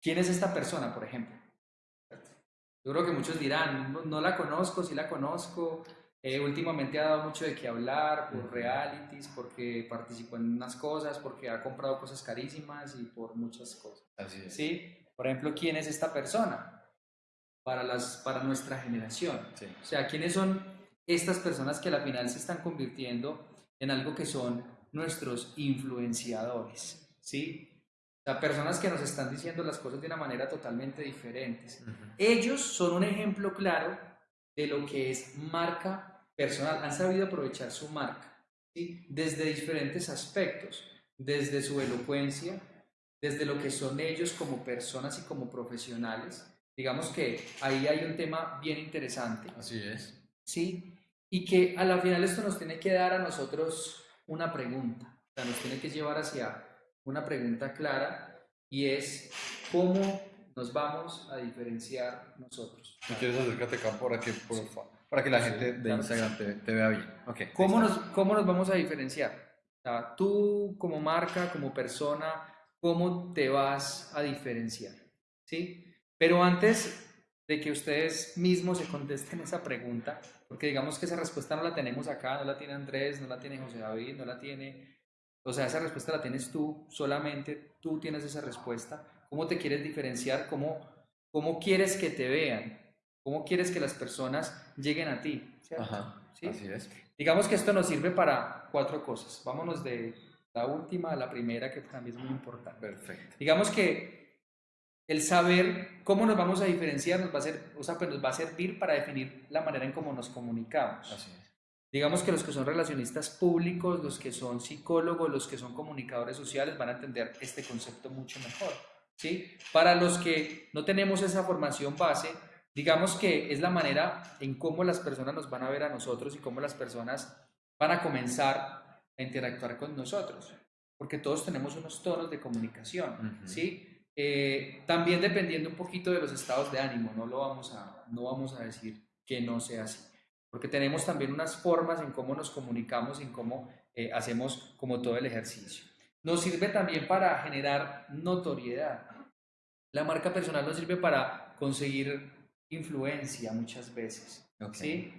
¿Quién es esta persona, por ejemplo? Yo creo que muchos dirán, no, no la conozco, sí la conozco. Eh, últimamente ha dado mucho de qué hablar por realities, porque participó en unas cosas, porque ha comprado cosas carísimas y por muchas cosas. Así es. ¿Sí? Por ejemplo, ¿quién es esta persona? Para, las, para nuestra generación. Sí. O sea, ¿quiénes son estas personas que a la final se están convirtiendo en algo que son nuestros influenciadores? ¿Sí? O sea, personas que nos están diciendo las cosas de una manera totalmente diferente. Ellos son un ejemplo claro de lo que es marca personal. Han sabido aprovechar su marca ¿sí? desde diferentes aspectos, desde su elocuencia, desde lo que son ellos como personas y como profesionales. Digamos que ahí hay un tema bien interesante. Así es. ¿sí? Y que a la final esto nos tiene que dar a nosotros una pregunta, o sea, nos tiene que llevar hacia una pregunta clara y es cómo nos vamos a diferenciar nosotros. Si quieres acércate acá para que, por para que la Sí, gente de claro. Instagram te, te vea bien. Ok. ¿Cómo nos, ¿Cómo nos vamos a diferenciar? O sea, tú como marca, como persona, ¿cómo te vas a diferenciar? ¿Sí? Pero antes de que ustedes mismos se contesten esa pregunta, porque digamos que esa respuesta no la tenemos acá, no la tiene Andrés, no la tiene José David, no la tiene... O sea, esa respuesta la tienes tú, solamente tú tienes esa respuesta. ¿Cómo te quieres diferenciar? ¿Cómo, cómo quieres que te vean? ¿Cómo quieres que las personas lleguen a ti? Ajá. ¿Sí? Así es. Digamos que esto nos sirve para cuatro cosas. Vámonos de la última a la primera, que también es muy importante. Perfecto. Digamos que el saber cómo nos vamos a diferenciar nos va a, ser, o sea, pues nos va a servir para definir la manera en cómo nos comunicamos. Así es. Digamos que los que son relacionistas públicos, los que son psicólogos, los que son comunicadores sociales van a entender este concepto mucho mejor. ¿Sí? Para los que no tenemos esa formación base, digamos que es la manera en cómo las personas nos van a ver a nosotros y cómo las personas van a comenzar a interactuar con nosotros, porque todos tenemos unos tonos de comunicación, Ujú. ¿sí? Eh, también dependiendo un poquito de los estados de ánimo, no lo vamos a, no vamos a decir que no sea así, porque tenemos también unas formas en cómo nos comunicamos, en cómo eh, hacemos como todo el ejercicio. Nos sirve también para generar notoriedad. La marca personal nos sirve para conseguir influencia muchas veces. ¿sí?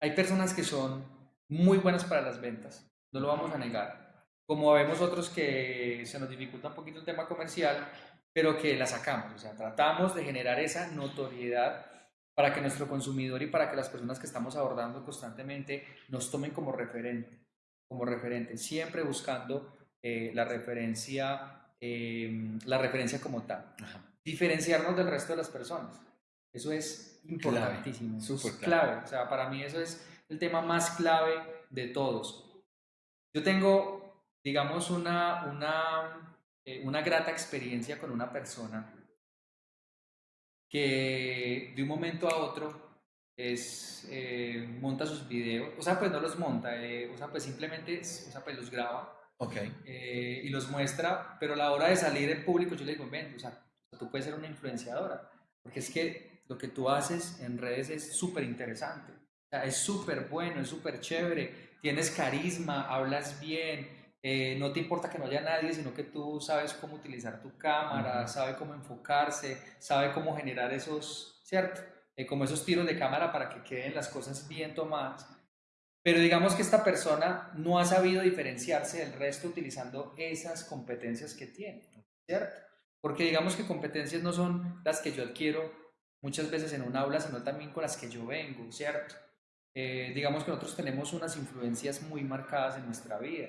Hay personas que son muy buenas para las ventas, no lo vamos a negar. Como vemos otros que se nos dificulta un poquito el tema comercial, pero que la sacamos, o sea, tratamos de generar esa notoriedad para que nuestro consumidor y para que las personas que estamos abordando constantemente nos tomen como referente, como referente, siempre buscando eh, la referencia eh, la referencia como tal. Ajá. Diferenciarnos del resto de las personas. Eso es importantísimo. es súper clave. clave. O sea, para mí eso es el tema más clave de todos. Yo tengo, digamos, una, una, eh, una grata experiencia con una persona que de un momento a otro es, eh, monta sus videos, o sea, pues no los monta, eh, o sea, pues simplemente, es- o sea, pues los graba Ok. eh, y los muestra, pero a la hora de salir en público yo le digo, ven, o sea, tú puedes ser una influenciadora, porque es que lo que tú haces en redes es súper interesante, o sea, es súper bueno, es súper chévere, tienes carisma, hablas bien, eh, no te importa que no haya nadie, sino que tú sabes cómo utilizar tu cámara, Ujú. sabe cómo enfocarse, sabe cómo generar esos, ¿cierto? Eh, como esos tiros de cámara para que queden las cosas bien tomadas. Pero digamos que esta persona no ha sabido diferenciarse del resto utilizando esas competencias que tiene, ¿cierto? Porque digamos que competencias no son las que yo adquiero muchas veces en un aula, sino también con las que yo vengo, ¿cierto? Eh, digamos que nosotros tenemos unas influencias muy marcadas en nuestra vida.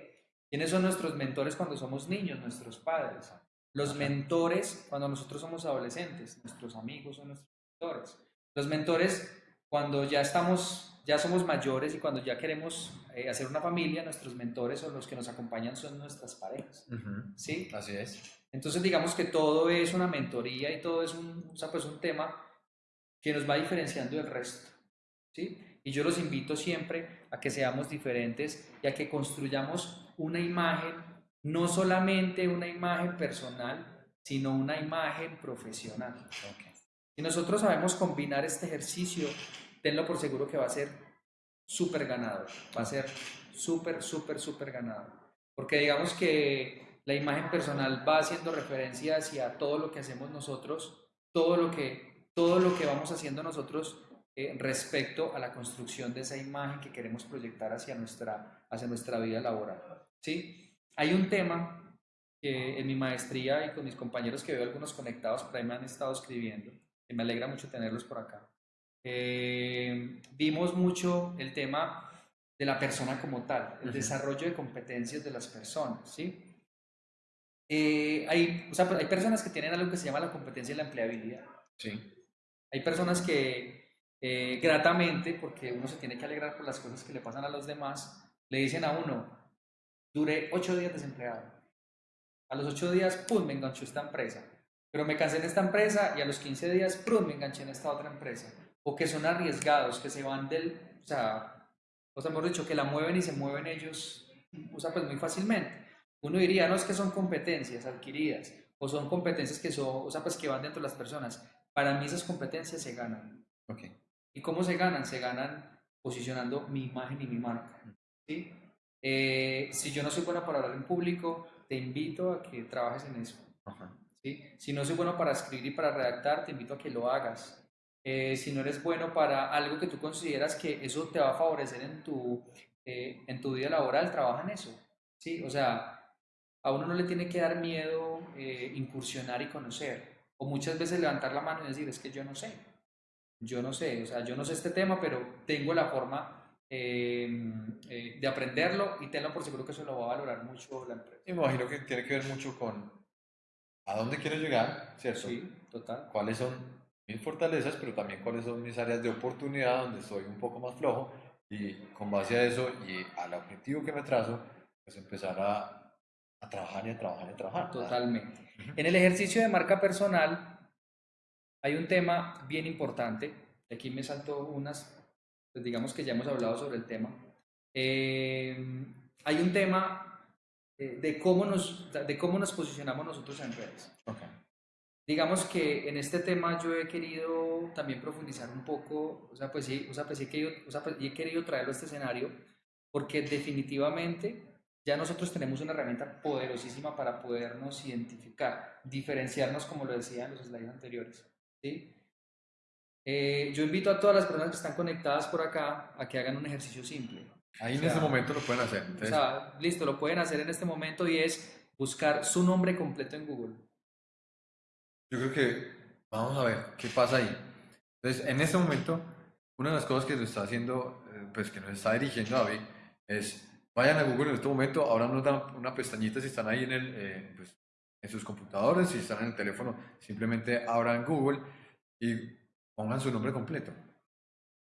¿Quiénes son nuestros mentores cuando somos niños? Nuestros padres. Los mentores cuando nosotros somos adolescentes, nuestros amigos son nuestros mentores. Los mentores cuando ya estamos, ya somos mayores y cuando ya queremos eh, hacer una familia, nuestros mentores o los que nos acompañan son nuestras parejas, Ujú. ¿sí? Así es. Entonces digamos que todo es una mentoría y todo es un, o sea, pues un tema que nos va diferenciando del resto, ¿sí? Y yo los invito siempre a que seamos diferentes y a que construyamos una imagen, no solamente una imagen personal, sino una imagen profesional. Ok. Si nosotros sabemos combinar este ejercicio, tenlo por seguro que va a ser súper ganador, va a ser súper, súper, súper ganador. Porque digamos que la imagen personal va haciendo referencia hacia todo lo que hacemos nosotros, todo lo que, todo lo que vamos haciendo nosotros eh, respecto a la construcción de esa imagen que queremos proyectar hacia nuestra, hacia nuestra vida laboral. ¿sí? Hay un tema que en mi maestría y con mis compañeros que veo algunos conectados por ahí me han estado escribiendo, que me alegra mucho tenerlos por acá. Eh, vimos mucho el tema de la persona como tal, el Ujú. desarrollo de competencias de las personas, ¿sí? Eh, hay, o sea, hay personas que tienen algo que se llama la competencia de la empleabilidad. Sí. Hay personas que eh, gratamente, porque uno se tiene que alegrar por las cosas que le pasan a los demás, le dicen a uno, duré ocho días desempleado. A los ocho días, ¡pum!, me enganchó esta empresa. Pero me cansé en esta empresa y a los 15 días, ¡pum!, me enganché en esta otra empresa. O que son arriesgados, que se van del, o sea, o sea, hemos dicho que la mueven y se mueven ellos, o sea, pues muy fácilmente. Uno diría, no es que son competencias adquiridas, o son competencias que son, o sea, pues que van dentro de las personas. Para mí esas competencias se ganan. Ok. ¿Y cómo se ganan? Se ganan posicionando mi imagen y mi marca. ¿sí? Eh, si yo no soy bueno para hablar en público, te invito a que trabajes en eso. Ajá. ¿sí? Si no soy bueno para escribir y para redactar, te invito a que lo hagas. Eh, si no eres bueno para algo que tú consideras que eso te va a favorecer en tu, eh, en tu vida laboral, trabaja en eso. ¿sí? O sea, a uno no le tiene que dar miedo eh, incursionar y conocer. O muchas veces levantar la mano y decir, es que yo no sé. Yo no sé, o sea, yo no sé este tema, pero tengo la forma eh, eh, de aprenderlo y tenlo por seguro que eso lo va a valorar mucho la empresa. Me imagino que tiene que ver mucho con a dónde quiero llegar, ¿cierto? Sí, total. Cuáles son mis fortalezas, pero también cuáles son mis áreas de oportunidad donde soy un poco más flojo y con base a eso y al objetivo que me trazo, pues empezar a, a trabajar y a trabajar y a trabajar. Totalmente. En el ejercicio de marca personal hay un tema bien importante. Aquí me salto unas, pues digamos que ya hemos hablado sobre el tema. Eh, hay un tema eh, de, cómo nos, de cómo nos posicionamos nosotros en redes. Ok. Digamos que en este tema yo he querido también profundizar un poco, o sea, pues sí, o sea, pues sí he querido, o sea, pues he querido traerlo a este escenario porque definitivamente ya nosotros tenemos una herramienta poderosísima para podernos identificar, diferenciarnos, como lo decía en los slides anteriores. ¿sí? Eh, yo invito a todas las personas que están conectadas por acá a que hagan un ejercicio simple. Ahí en O sea, este momento lo pueden hacer. O Entonces, sea, listo, lo pueden hacer en este momento y es buscar su nombre completo en Google. Yo creo que vamos a ver qué pasa ahí. Entonces, en este momento, una de las cosas que nos está haciendo, eh, pues que nos está dirigiendo David, es vayan a Google en este momento, abran una, una pestañita si están ahí en el, eh, pues, en sus computadores, si están en el teléfono, simplemente abran Google y pongan su nombre completo.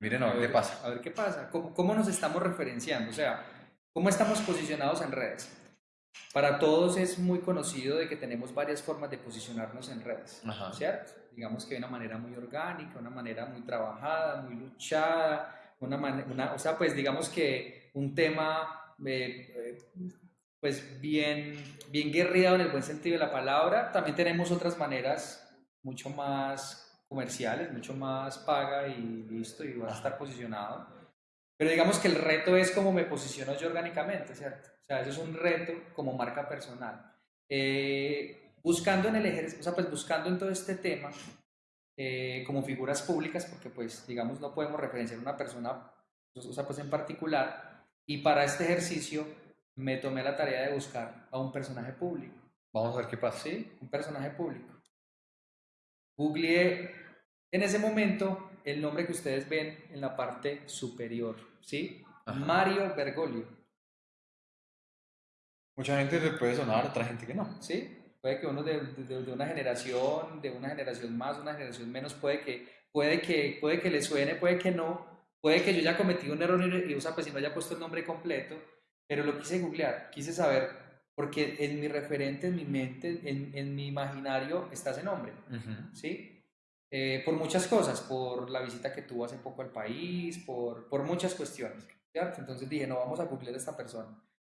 Miren a ver qué pasa. A ver qué pasa. ¿Cómo, cómo nos estamos referenciando? O sea, ¿cómo estamos posicionados en redes? Para todos es muy conocido de que tenemos varias formas de posicionarnos en redes, Ajá. ¿cierto? Digamos que de una manera muy orgánica, una manera muy trabajada, muy luchada, una, una o sea, pues digamos que un tema eh, eh, pues bien, bien guerreado en el buen sentido de la palabra. También tenemos otras maneras mucho más comerciales, mucho más paga y listo, y vas a estar posicionado. Pero digamos que el reto es cómo me posiciono yo orgánicamente, ¿cierto? O sea, eso es un reto como marca personal. Eh, buscando en el ejercicio, o sea, pues buscando en todo este tema, eh, como figuras públicas, porque pues, digamos, no podemos referenciar a una persona, o sea, pues en particular, y para este ejercicio me tomé la tarea de buscar a un personaje público. Vamos a ver qué pasa. ¿sí? Un personaje público. Googleé en ese momento el nombre que ustedes ven en la parte superior, ¿sí? Ajá. Mario Bergoglio, Mucha gente le puede sonar, otra gente que no. ¿sí? Puede que uno de, de- de una generación, de una generación más, una generación menos, puede que, puede que, puede que le suene, puede que no, puede que yo haya cometido un error y, sea, pues si no haya puesto el nombre completo, pero lo quise googlear, quise saber, porque en mi referente, en mi mente, en, en mi imaginario está ese nombre. ¿sí? Eh, por muchas cosas, por la visita que tuvo hace poco al país, por, por muchas cuestiones, ¿cierto? Entonces dije, no, vamos a googlear a esta persona.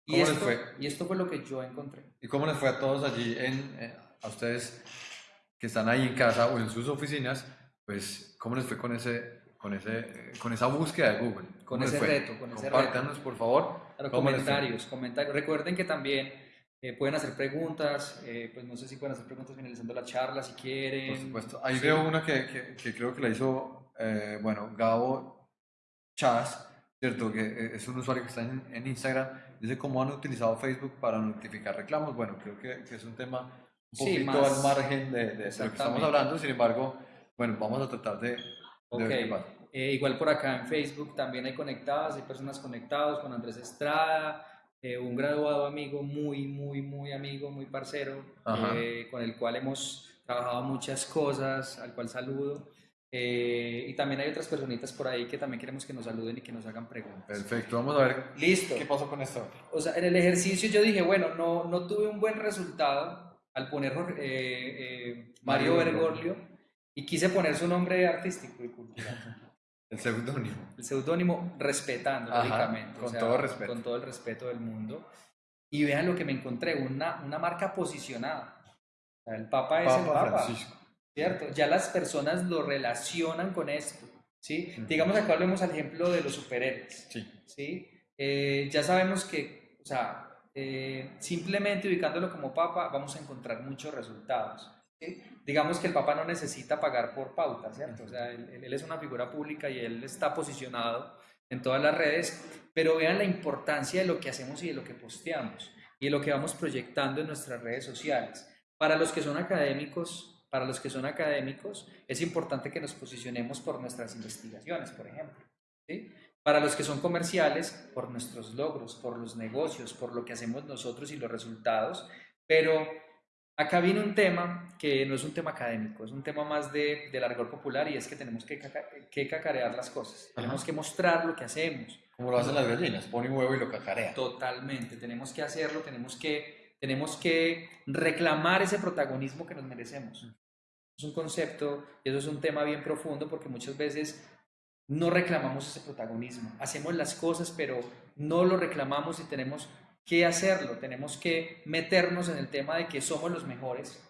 Y ¿Cómo les esto, fue? y esto fue lo que yo encontré. ¿Y cómo les fue a todos allí, en, eh, a ustedes que están ahí en casa o en sus oficinas? Pues, ¿cómo les fue con, ese, con, ese, eh, con esa búsqueda de Google? Con ¿Cómo les ese reto, con ese Compártanos, por favor. Claro, ¿cómo les comentarios, comentarios. Recuerden que también eh, pueden hacer preguntas, eh, pues no sé si pueden hacer preguntas finalizando la charla si quieren. Por supuesto. Ahí Sí. veo una que, que, que creo que la hizo, eh, bueno, Gabo Chas, ¿cierto? Que eh, es un usuario que está en, en Instagram. Dice cómo han utilizado Facebook para notificar reclamos. Bueno, creo que, que es un tema un Sí, poquito más- al margen de, de lo que estamos hablando. Sin embargo, bueno, vamos a tratar de, de ver qué pasa. Eh, igual por acá en Facebook también hay conectadas, hay personas conectadas con Andrés Estrada, eh, un graduado amigo, muy, muy, muy amigo, muy parcero, eh, con el cual hemos trabajado muchas cosas, al cual saludo. Eh, y también hay otras personitas por ahí que también queremos que nos saluden y que nos hagan preguntas. Perfecto, vamos a ver Listo. qué pasó con esto. O sea, en el ejercicio yo dije, bueno, no, no tuve un buen resultado al poner eh, eh, Mario Bergoglio y quise poner su nombre artístico y cultural. El seudónimo. El seudónimo respetando, Ajá, lógicamente. con todo respeto. Con todo el respeto del mundo. Y vean lo que me encontré, una, una marca posicionada. O sea, el Papa es el Papa Papa, Francisco. ¿cierto? Ya las personas lo relacionan con esto, ¿sí? Ujú. Digamos acá hablemos al ejemplo de los superhéroes, Sí. ¿sí? Eh, ya sabemos que, o sea, eh, simplemente ubicándolo como Papa vamos a encontrar muchos resultados. Digamos que el Papa no necesita pagar por pauta, ¿cierto? O sea, él, él es una figura pública y él está posicionado en todas las redes, pero vean la importancia de lo que hacemos y de lo que posteamos y de lo que vamos proyectando en nuestras redes sociales. Para los que son académicos, para los que son académicos, es importante que nos posicionemos por nuestras investigaciones, por ejemplo. ¿sí? Para los que son comerciales, por nuestros logros, por los negocios, por lo que hacemos nosotros y los resultados. Pero acá viene un tema que no es un tema académico, es un tema más de, de largor popular y es que tenemos que, caca- que cacarear las cosas. Tenemos que mostrar lo que hacemos. Como lo hacen las gallinas, pone un huevo y lo cacarea. Totalmente, tenemos que hacerlo, tenemos que, tenemos que reclamar ese protagonismo que nos merecemos. Es un concepto y eso es un tema bien profundo porque muchas veces no reclamamos ese protagonismo. Hacemos las cosas, pero no lo reclamamos y tenemos que hacerlo. Tenemos que meternos en el tema de que somos los mejores,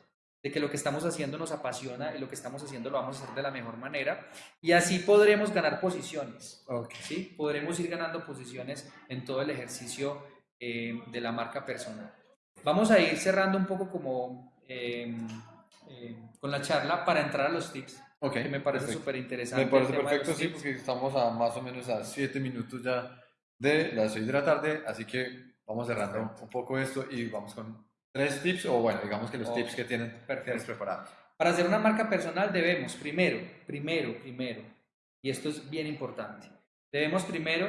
de que lo que estamos haciendo nos apasiona y lo que estamos haciendo lo vamos a hacer de la mejor manera y así podremos ganar posiciones. Ok. ¿sí? Podremos ir ganando posiciones en todo el ejercicio eh, de la marca personal. Vamos a ir cerrando un poco como eh, eh, con la charla para entrar a los tips, Ok, que me parece súper interesante. Me parece perfecto, sí, tips. porque estamos a más o menos a 7 minutos ya de las 6 de la tarde, así que vamos cerrando Perfecto. un poco esto y vamos con tres tips, o bueno, digamos que los Ok, tips que tienen, perfecto. tienes preparados. Para hacer una marca personal debemos, primero, primero, primero, y esto es bien importante, debemos primero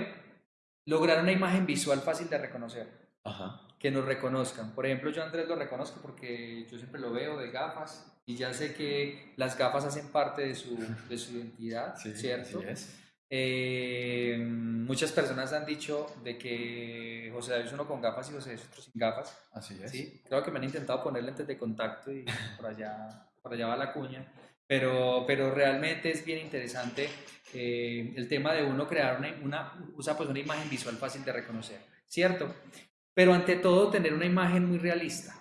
lograr una imagen visual fácil de reconocer. Ajá. que nos reconozcan. Por ejemplo, yo a Andrés lo reconozco porque yo siempre lo veo de gafas y ya sé que las gafas hacen parte de su, de su identidad, Sí, ¿cierto? así es. Eh, muchas personas han dicho de que José David es uno con gafas y José es otro sin gafas. Así es. Sí, creo que me han intentado poner lentes de contacto y por allá, por allá va la cuña. Pero, pero realmente es bien interesante eh, el tema de uno crear una, una, usa pues una imagen visual fácil de reconocer, ¿cierto? Pero ante todo tener una imagen muy realista.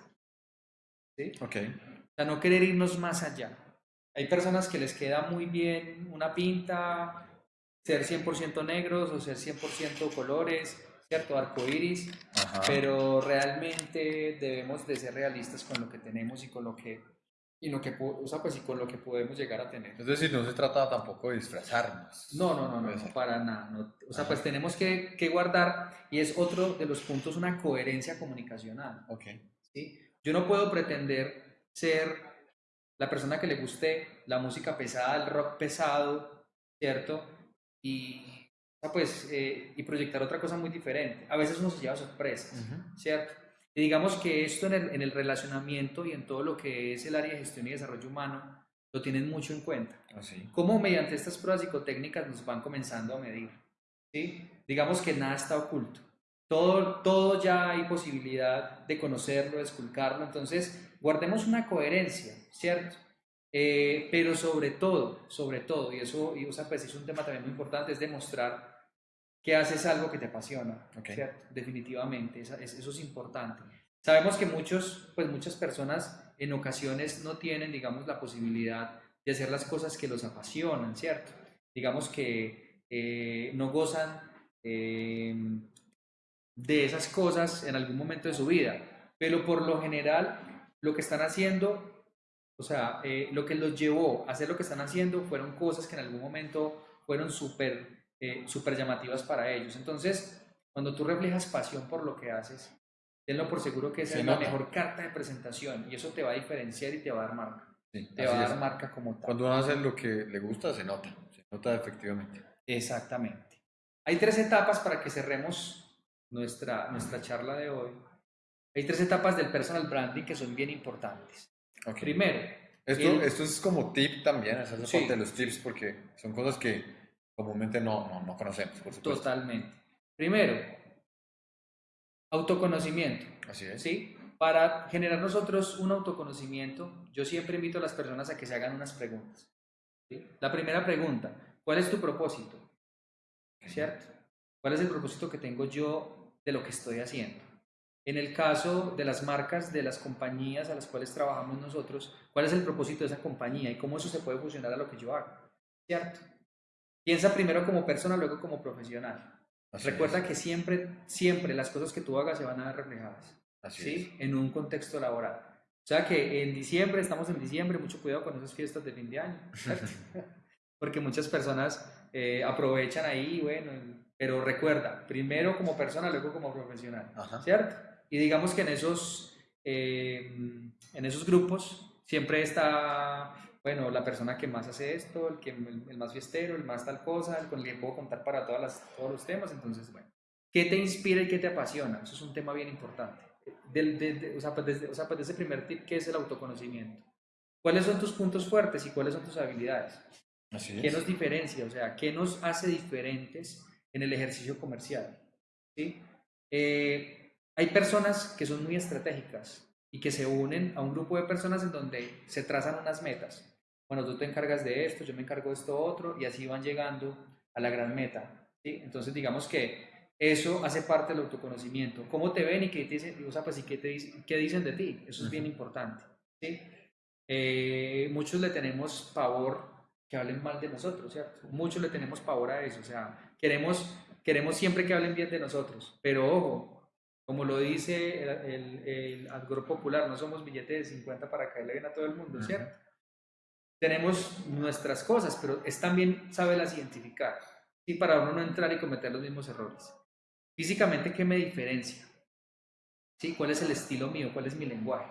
¿sí? Ok. O sea, no querer irnos más allá. Hay personas que les queda muy bien una pinta, ser 100% negros o ser 100% colores, ¿cierto? Arcoiris, Ajá. pero realmente debemos de ser realistas con lo que tenemos y con lo que, y lo que, o sea, pues, y con lo que podemos llegar a tener. Es decir, no se trata tampoco de disfrazarnos. No, no, no, no, no, para nada. no. O sea, Ajá. pues tenemos que, que guardar, y es otro de los puntos, una coherencia comunicacional. Ok. ¿sí? Yo no puedo pretender ser la persona que le guste la música pesada, el rock pesado, ¿cierto? Y, pues, eh, y proyectar otra cosa muy diferente. A veces uno se lleva sorpresas. ¿cierto? Y digamos que esto en el, en el relacionamiento y en todo lo que es el área de gestión y desarrollo humano lo tienen mucho en cuenta. Así. Cómo mediante estas pruebas psicotécnicas nos van comenzando a medir. ¿sí? Digamos que nada está oculto. Todo, todo ya hay posibilidad de conocerlo, de esculcarlo. Entonces, guardemos una coherencia, ¿cierto? Eh, pero sobre todo, sobre todo, y eso y, o sea, pues, es un tema también muy importante, es demostrar que haces algo que te apasiona, Ok. ¿cierto? Definitivamente, esa- es- eso es importante. Sabemos que muchos, pues muchas personas en ocasiones no tienen, digamos, la posibilidad de hacer las cosas que los apasionan, ¿cierto? Digamos que eh, no gozan eh, de esas cosas en algún momento de su vida, pero por lo general lo que están haciendo, o sea, eh, lo que los llevó a hacer lo que están haciendo fueron cosas que en algún momento fueron súper eh, súper llamativas para ellos. Entonces, cuando tú reflejas pasión por lo que haces, tenlo por seguro que esa Se es la mejor carta de presentación y eso te va a diferenciar y te va a dar marca. Sí, Te va a es. dar marca como tal. Cuando uno hace lo que le gusta, se nota. Se nota efectivamente. Exactamente. Hay tres etapas para que cerremos nuestra, nuestra charla de hoy. Hay tres etapas del personal branding que son bien importantes. Primero, Esto, el- esto es como tip también, la Sí. parte de los tips, porque son cosas que comúnmente no, no, no conocemos, por supuesto. totalmente. Primero, autoconocimiento. Así es. ¿sí? Para generar nosotros un autoconocimiento, yo siempre invito a las personas a que se hagan unas preguntas. ¿sí? La primera pregunta, ¿cuál es tu propósito? ¿Cierto? ¿Cuál es el propósito que tengo yo de lo que estoy haciendo? En el caso de las marcas, de las compañías a las cuales trabajamos nosotros, ¿cuál es el propósito de esa compañía y cómo eso se puede fusionar a lo que yo hago? ¿Cierto? Piensa primero como persona, luego como profesional. Así Recuerda es. que siempre, siempre las cosas que tú hagas se van a ver reflejadas. Así ¿sí? en un contexto laboral. O sea que en diciembre, estamos en diciembre, mucho cuidado con esas fiestas de fin de año, *laughs* *laughs* porque muchas personas eh, aprovechan ahí, bueno, pero recuerda, primero como persona, luego como profesional, Ajá. ¿cierto? Y digamos que en esos, eh, en esos grupos siempre está, bueno, la persona que más hace esto, el, que, el, el más fiestero, el más tal cosa, el con el que puedo contar para todas las, todos los temas, entonces, bueno. ¿Qué te inspira y qué te apasiona? Eso es un tema bien importante. Del, de- de- o, sea, pues desde, o sea, pues de ese primer tip, que es el autoconocimiento. ¿Cuáles son tus puntos fuertes y cuáles son tus habilidades? Así ¿Qué es. nos diferencia? O sea, ¿qué nos hace diferentes en el ejercicio comercial? ¿Sí? Eh, hay personas que son muy estratégicas y que se unen a un grupo de personas en donde se trazan unas metas. Bueno, tú te encargas de esto, yo me encargo de esto otro, y así van llegando a la gran meta. ¿sí? Entonces, digamos que eso hace parte del autoconocimiento. ¿Cómo te ven y qué, te dicen, o sea, pues, y qué, te, qué dicen de ti? Eso es bien importante. ¿sí? Eh, muchos le tenemos pavor que hablen mal de nosotros, ¿cierto? Muchos le tenemos pavor a eso, o sea, queremos, queremos siempre que hablen bien de nosotros, pero ojo, como lo dice el, el, el adgor popular, no somos billetes de 50 para caerle bien a todo el mundo. ¿cierto? Tenemos nuestras cosas, pero es también saberlas identificar, ¿sí? Para uno no entrar y cometer los mismos errores. Físicamente, ¿qué me diferencia? ¿Sí? ¿Cuál es el estilo mío? ¿Cuál es mi lenguaje?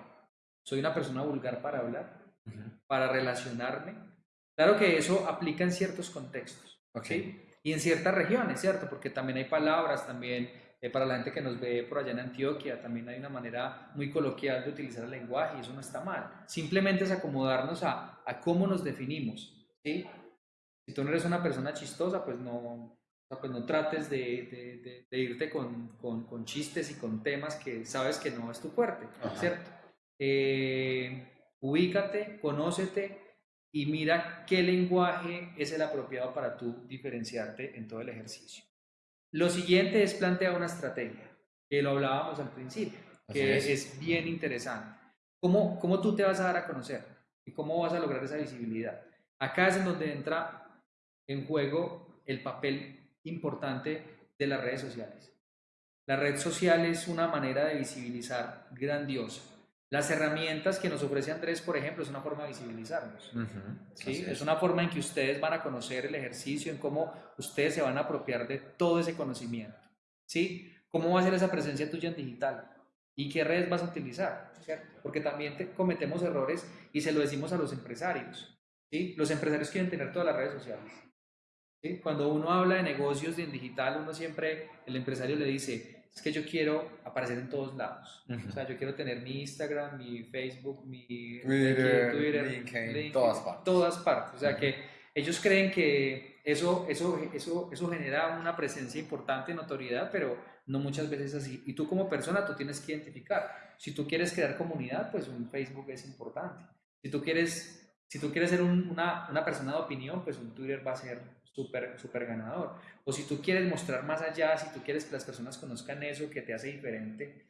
¿Soy una persona vulgar para hablar? Para relacionarme. Claro que eso aplica en ciertos contextos, Ok. ¿sí? Y en ciertas regiones, ¿cierto? Porque también hay palabras, también Eh, para la gente que nos ve por allá en Antioquia, también hay una manera muy coloquial de utilizar el lenguaje y eso no está mal. Simplemente es acomodarnos a, a cómo nos definimos. ¿sí? Si tú no eres una persona chistosa, pues no, pues no trates de, de- de- de irte con, con- con chistes y con temas que sabes que no es tu fuerte. ¿cierto? Eh, ubícate, conócete y mira qué lenguaje es el apropiado para tú diferenciarte en todo el ejercicio. Lo siguiente es plantear una estrategia, que lo hablábamos al principio, que es. es. bien interesante. ¿Cómo, ¿Cómo tú te vas a dar a conocer? ¿Y cómo vas a lograr esa visibilidad? Acá es en donde entra en juego el papel importante de las redes sociales. La red social es una manera de visibilizar grandiosa. Las herramientas que nos ofrece Andrés, por ejemplo, es una forma de visibilizarnos. ¿sí? Es una forma en que ustedes van a conocer el ejercicio, en cómo ustedes se van a apropiar de todo ese conocimiento. ¿sí? ¿Cómo va a ser esa presencia tuya en digital? ¿Y qué redes vas a utilizar? ¿cierto? Porque también te- cometemos errores y se lo decimos a los empresarios. ¿sí? Los empresarios quieren tener todas las redes sociales. ¿sí? Cuando uno habla de negocios en digital, uno siempre, el empresario le dice, es que yo quiero aparecer en todos lados. Ujú. O sea, yo quiero tener mi Instagram, mi Facebook, mi Twitter, LinkedIn, todas partes. todas partes. O sea, que ellos creen que eso, eso, eso, eso genera una presencia importante, notoriedad, pero no muchas veces es así. Y tú como persona, tú tienes que identificar. Si tú quieres crear comunidad, pues un Facebook es importante. Si tú quieres, si tú quieres ser un- una, una persona de opinión, pues un Twitter va a ser súper súper ganador. O si tú quieres mostrar más allá, si tú quieres que las personas conozcan eso que te hace diferente,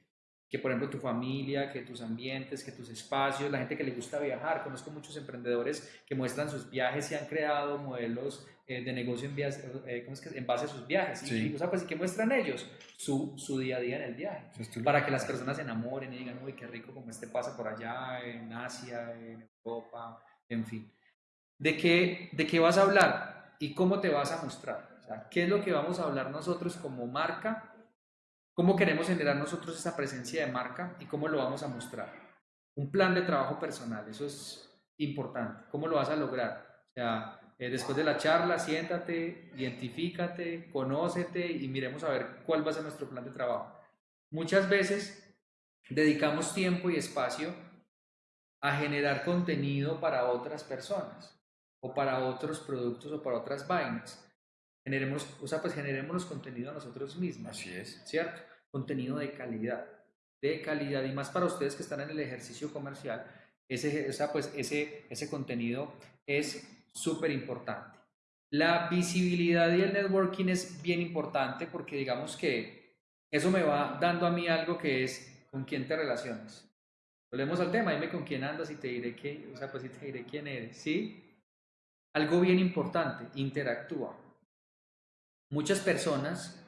que por ejemplo tu familia, que tus ambientes, que tus espacios, la gente que le gusta viajar. Conozco muchos emprendedores que muestran sus viajes y han creado modelos eh, de negocio en, vías- eh, ¿cómo es que es? en base a sus viajes. Y- Sí. Y, o sea, pues, ¿y ¿qué muestran ellos? Su, su día a día en el viaje. Para que las personas se enamoren y digan, uy, qué rico como este pasa por allá, en Asia, en Europa, en fin. ¿De qué, ¿De qué vas a hablar y cómo te vas a mostrar? ¿qué es lo que vamos a hablar nosotros como marca? ¿Cómo queremos generar nosotros esa presencia de marca y cómo lo vamos a mostrar? Un plan de trabajo personal, eso es importante. ¿Cómo lo vas a lograr? O sea, eh, después de la charla, siéntate, identifícate, conócete y miremos a ver cuál va a ser nuestro plan de trabajo. Muchas veces dedicamos tiempo y espacio a generar contenido para otras personas o para otros productos o para otras vainas. Generemos, o sea, pues generemos contenido a nosotros mismos. Así es. ¿cierto? Contenido de calidad, de calidad y más para ustedes que están en el ejercicio comercial, ese, esa, pues, ese, ese contenido es súper importante. La visibilidad y el networking es bien importante porque digamos que eso me va dando a mí algo que es con quién te relacionas. Volvemos al tema, dime con quién andas y te diré qué, o sea, pues y te diré quién eres, ¿sí? Algo bien importante, interactúa. Muchas personas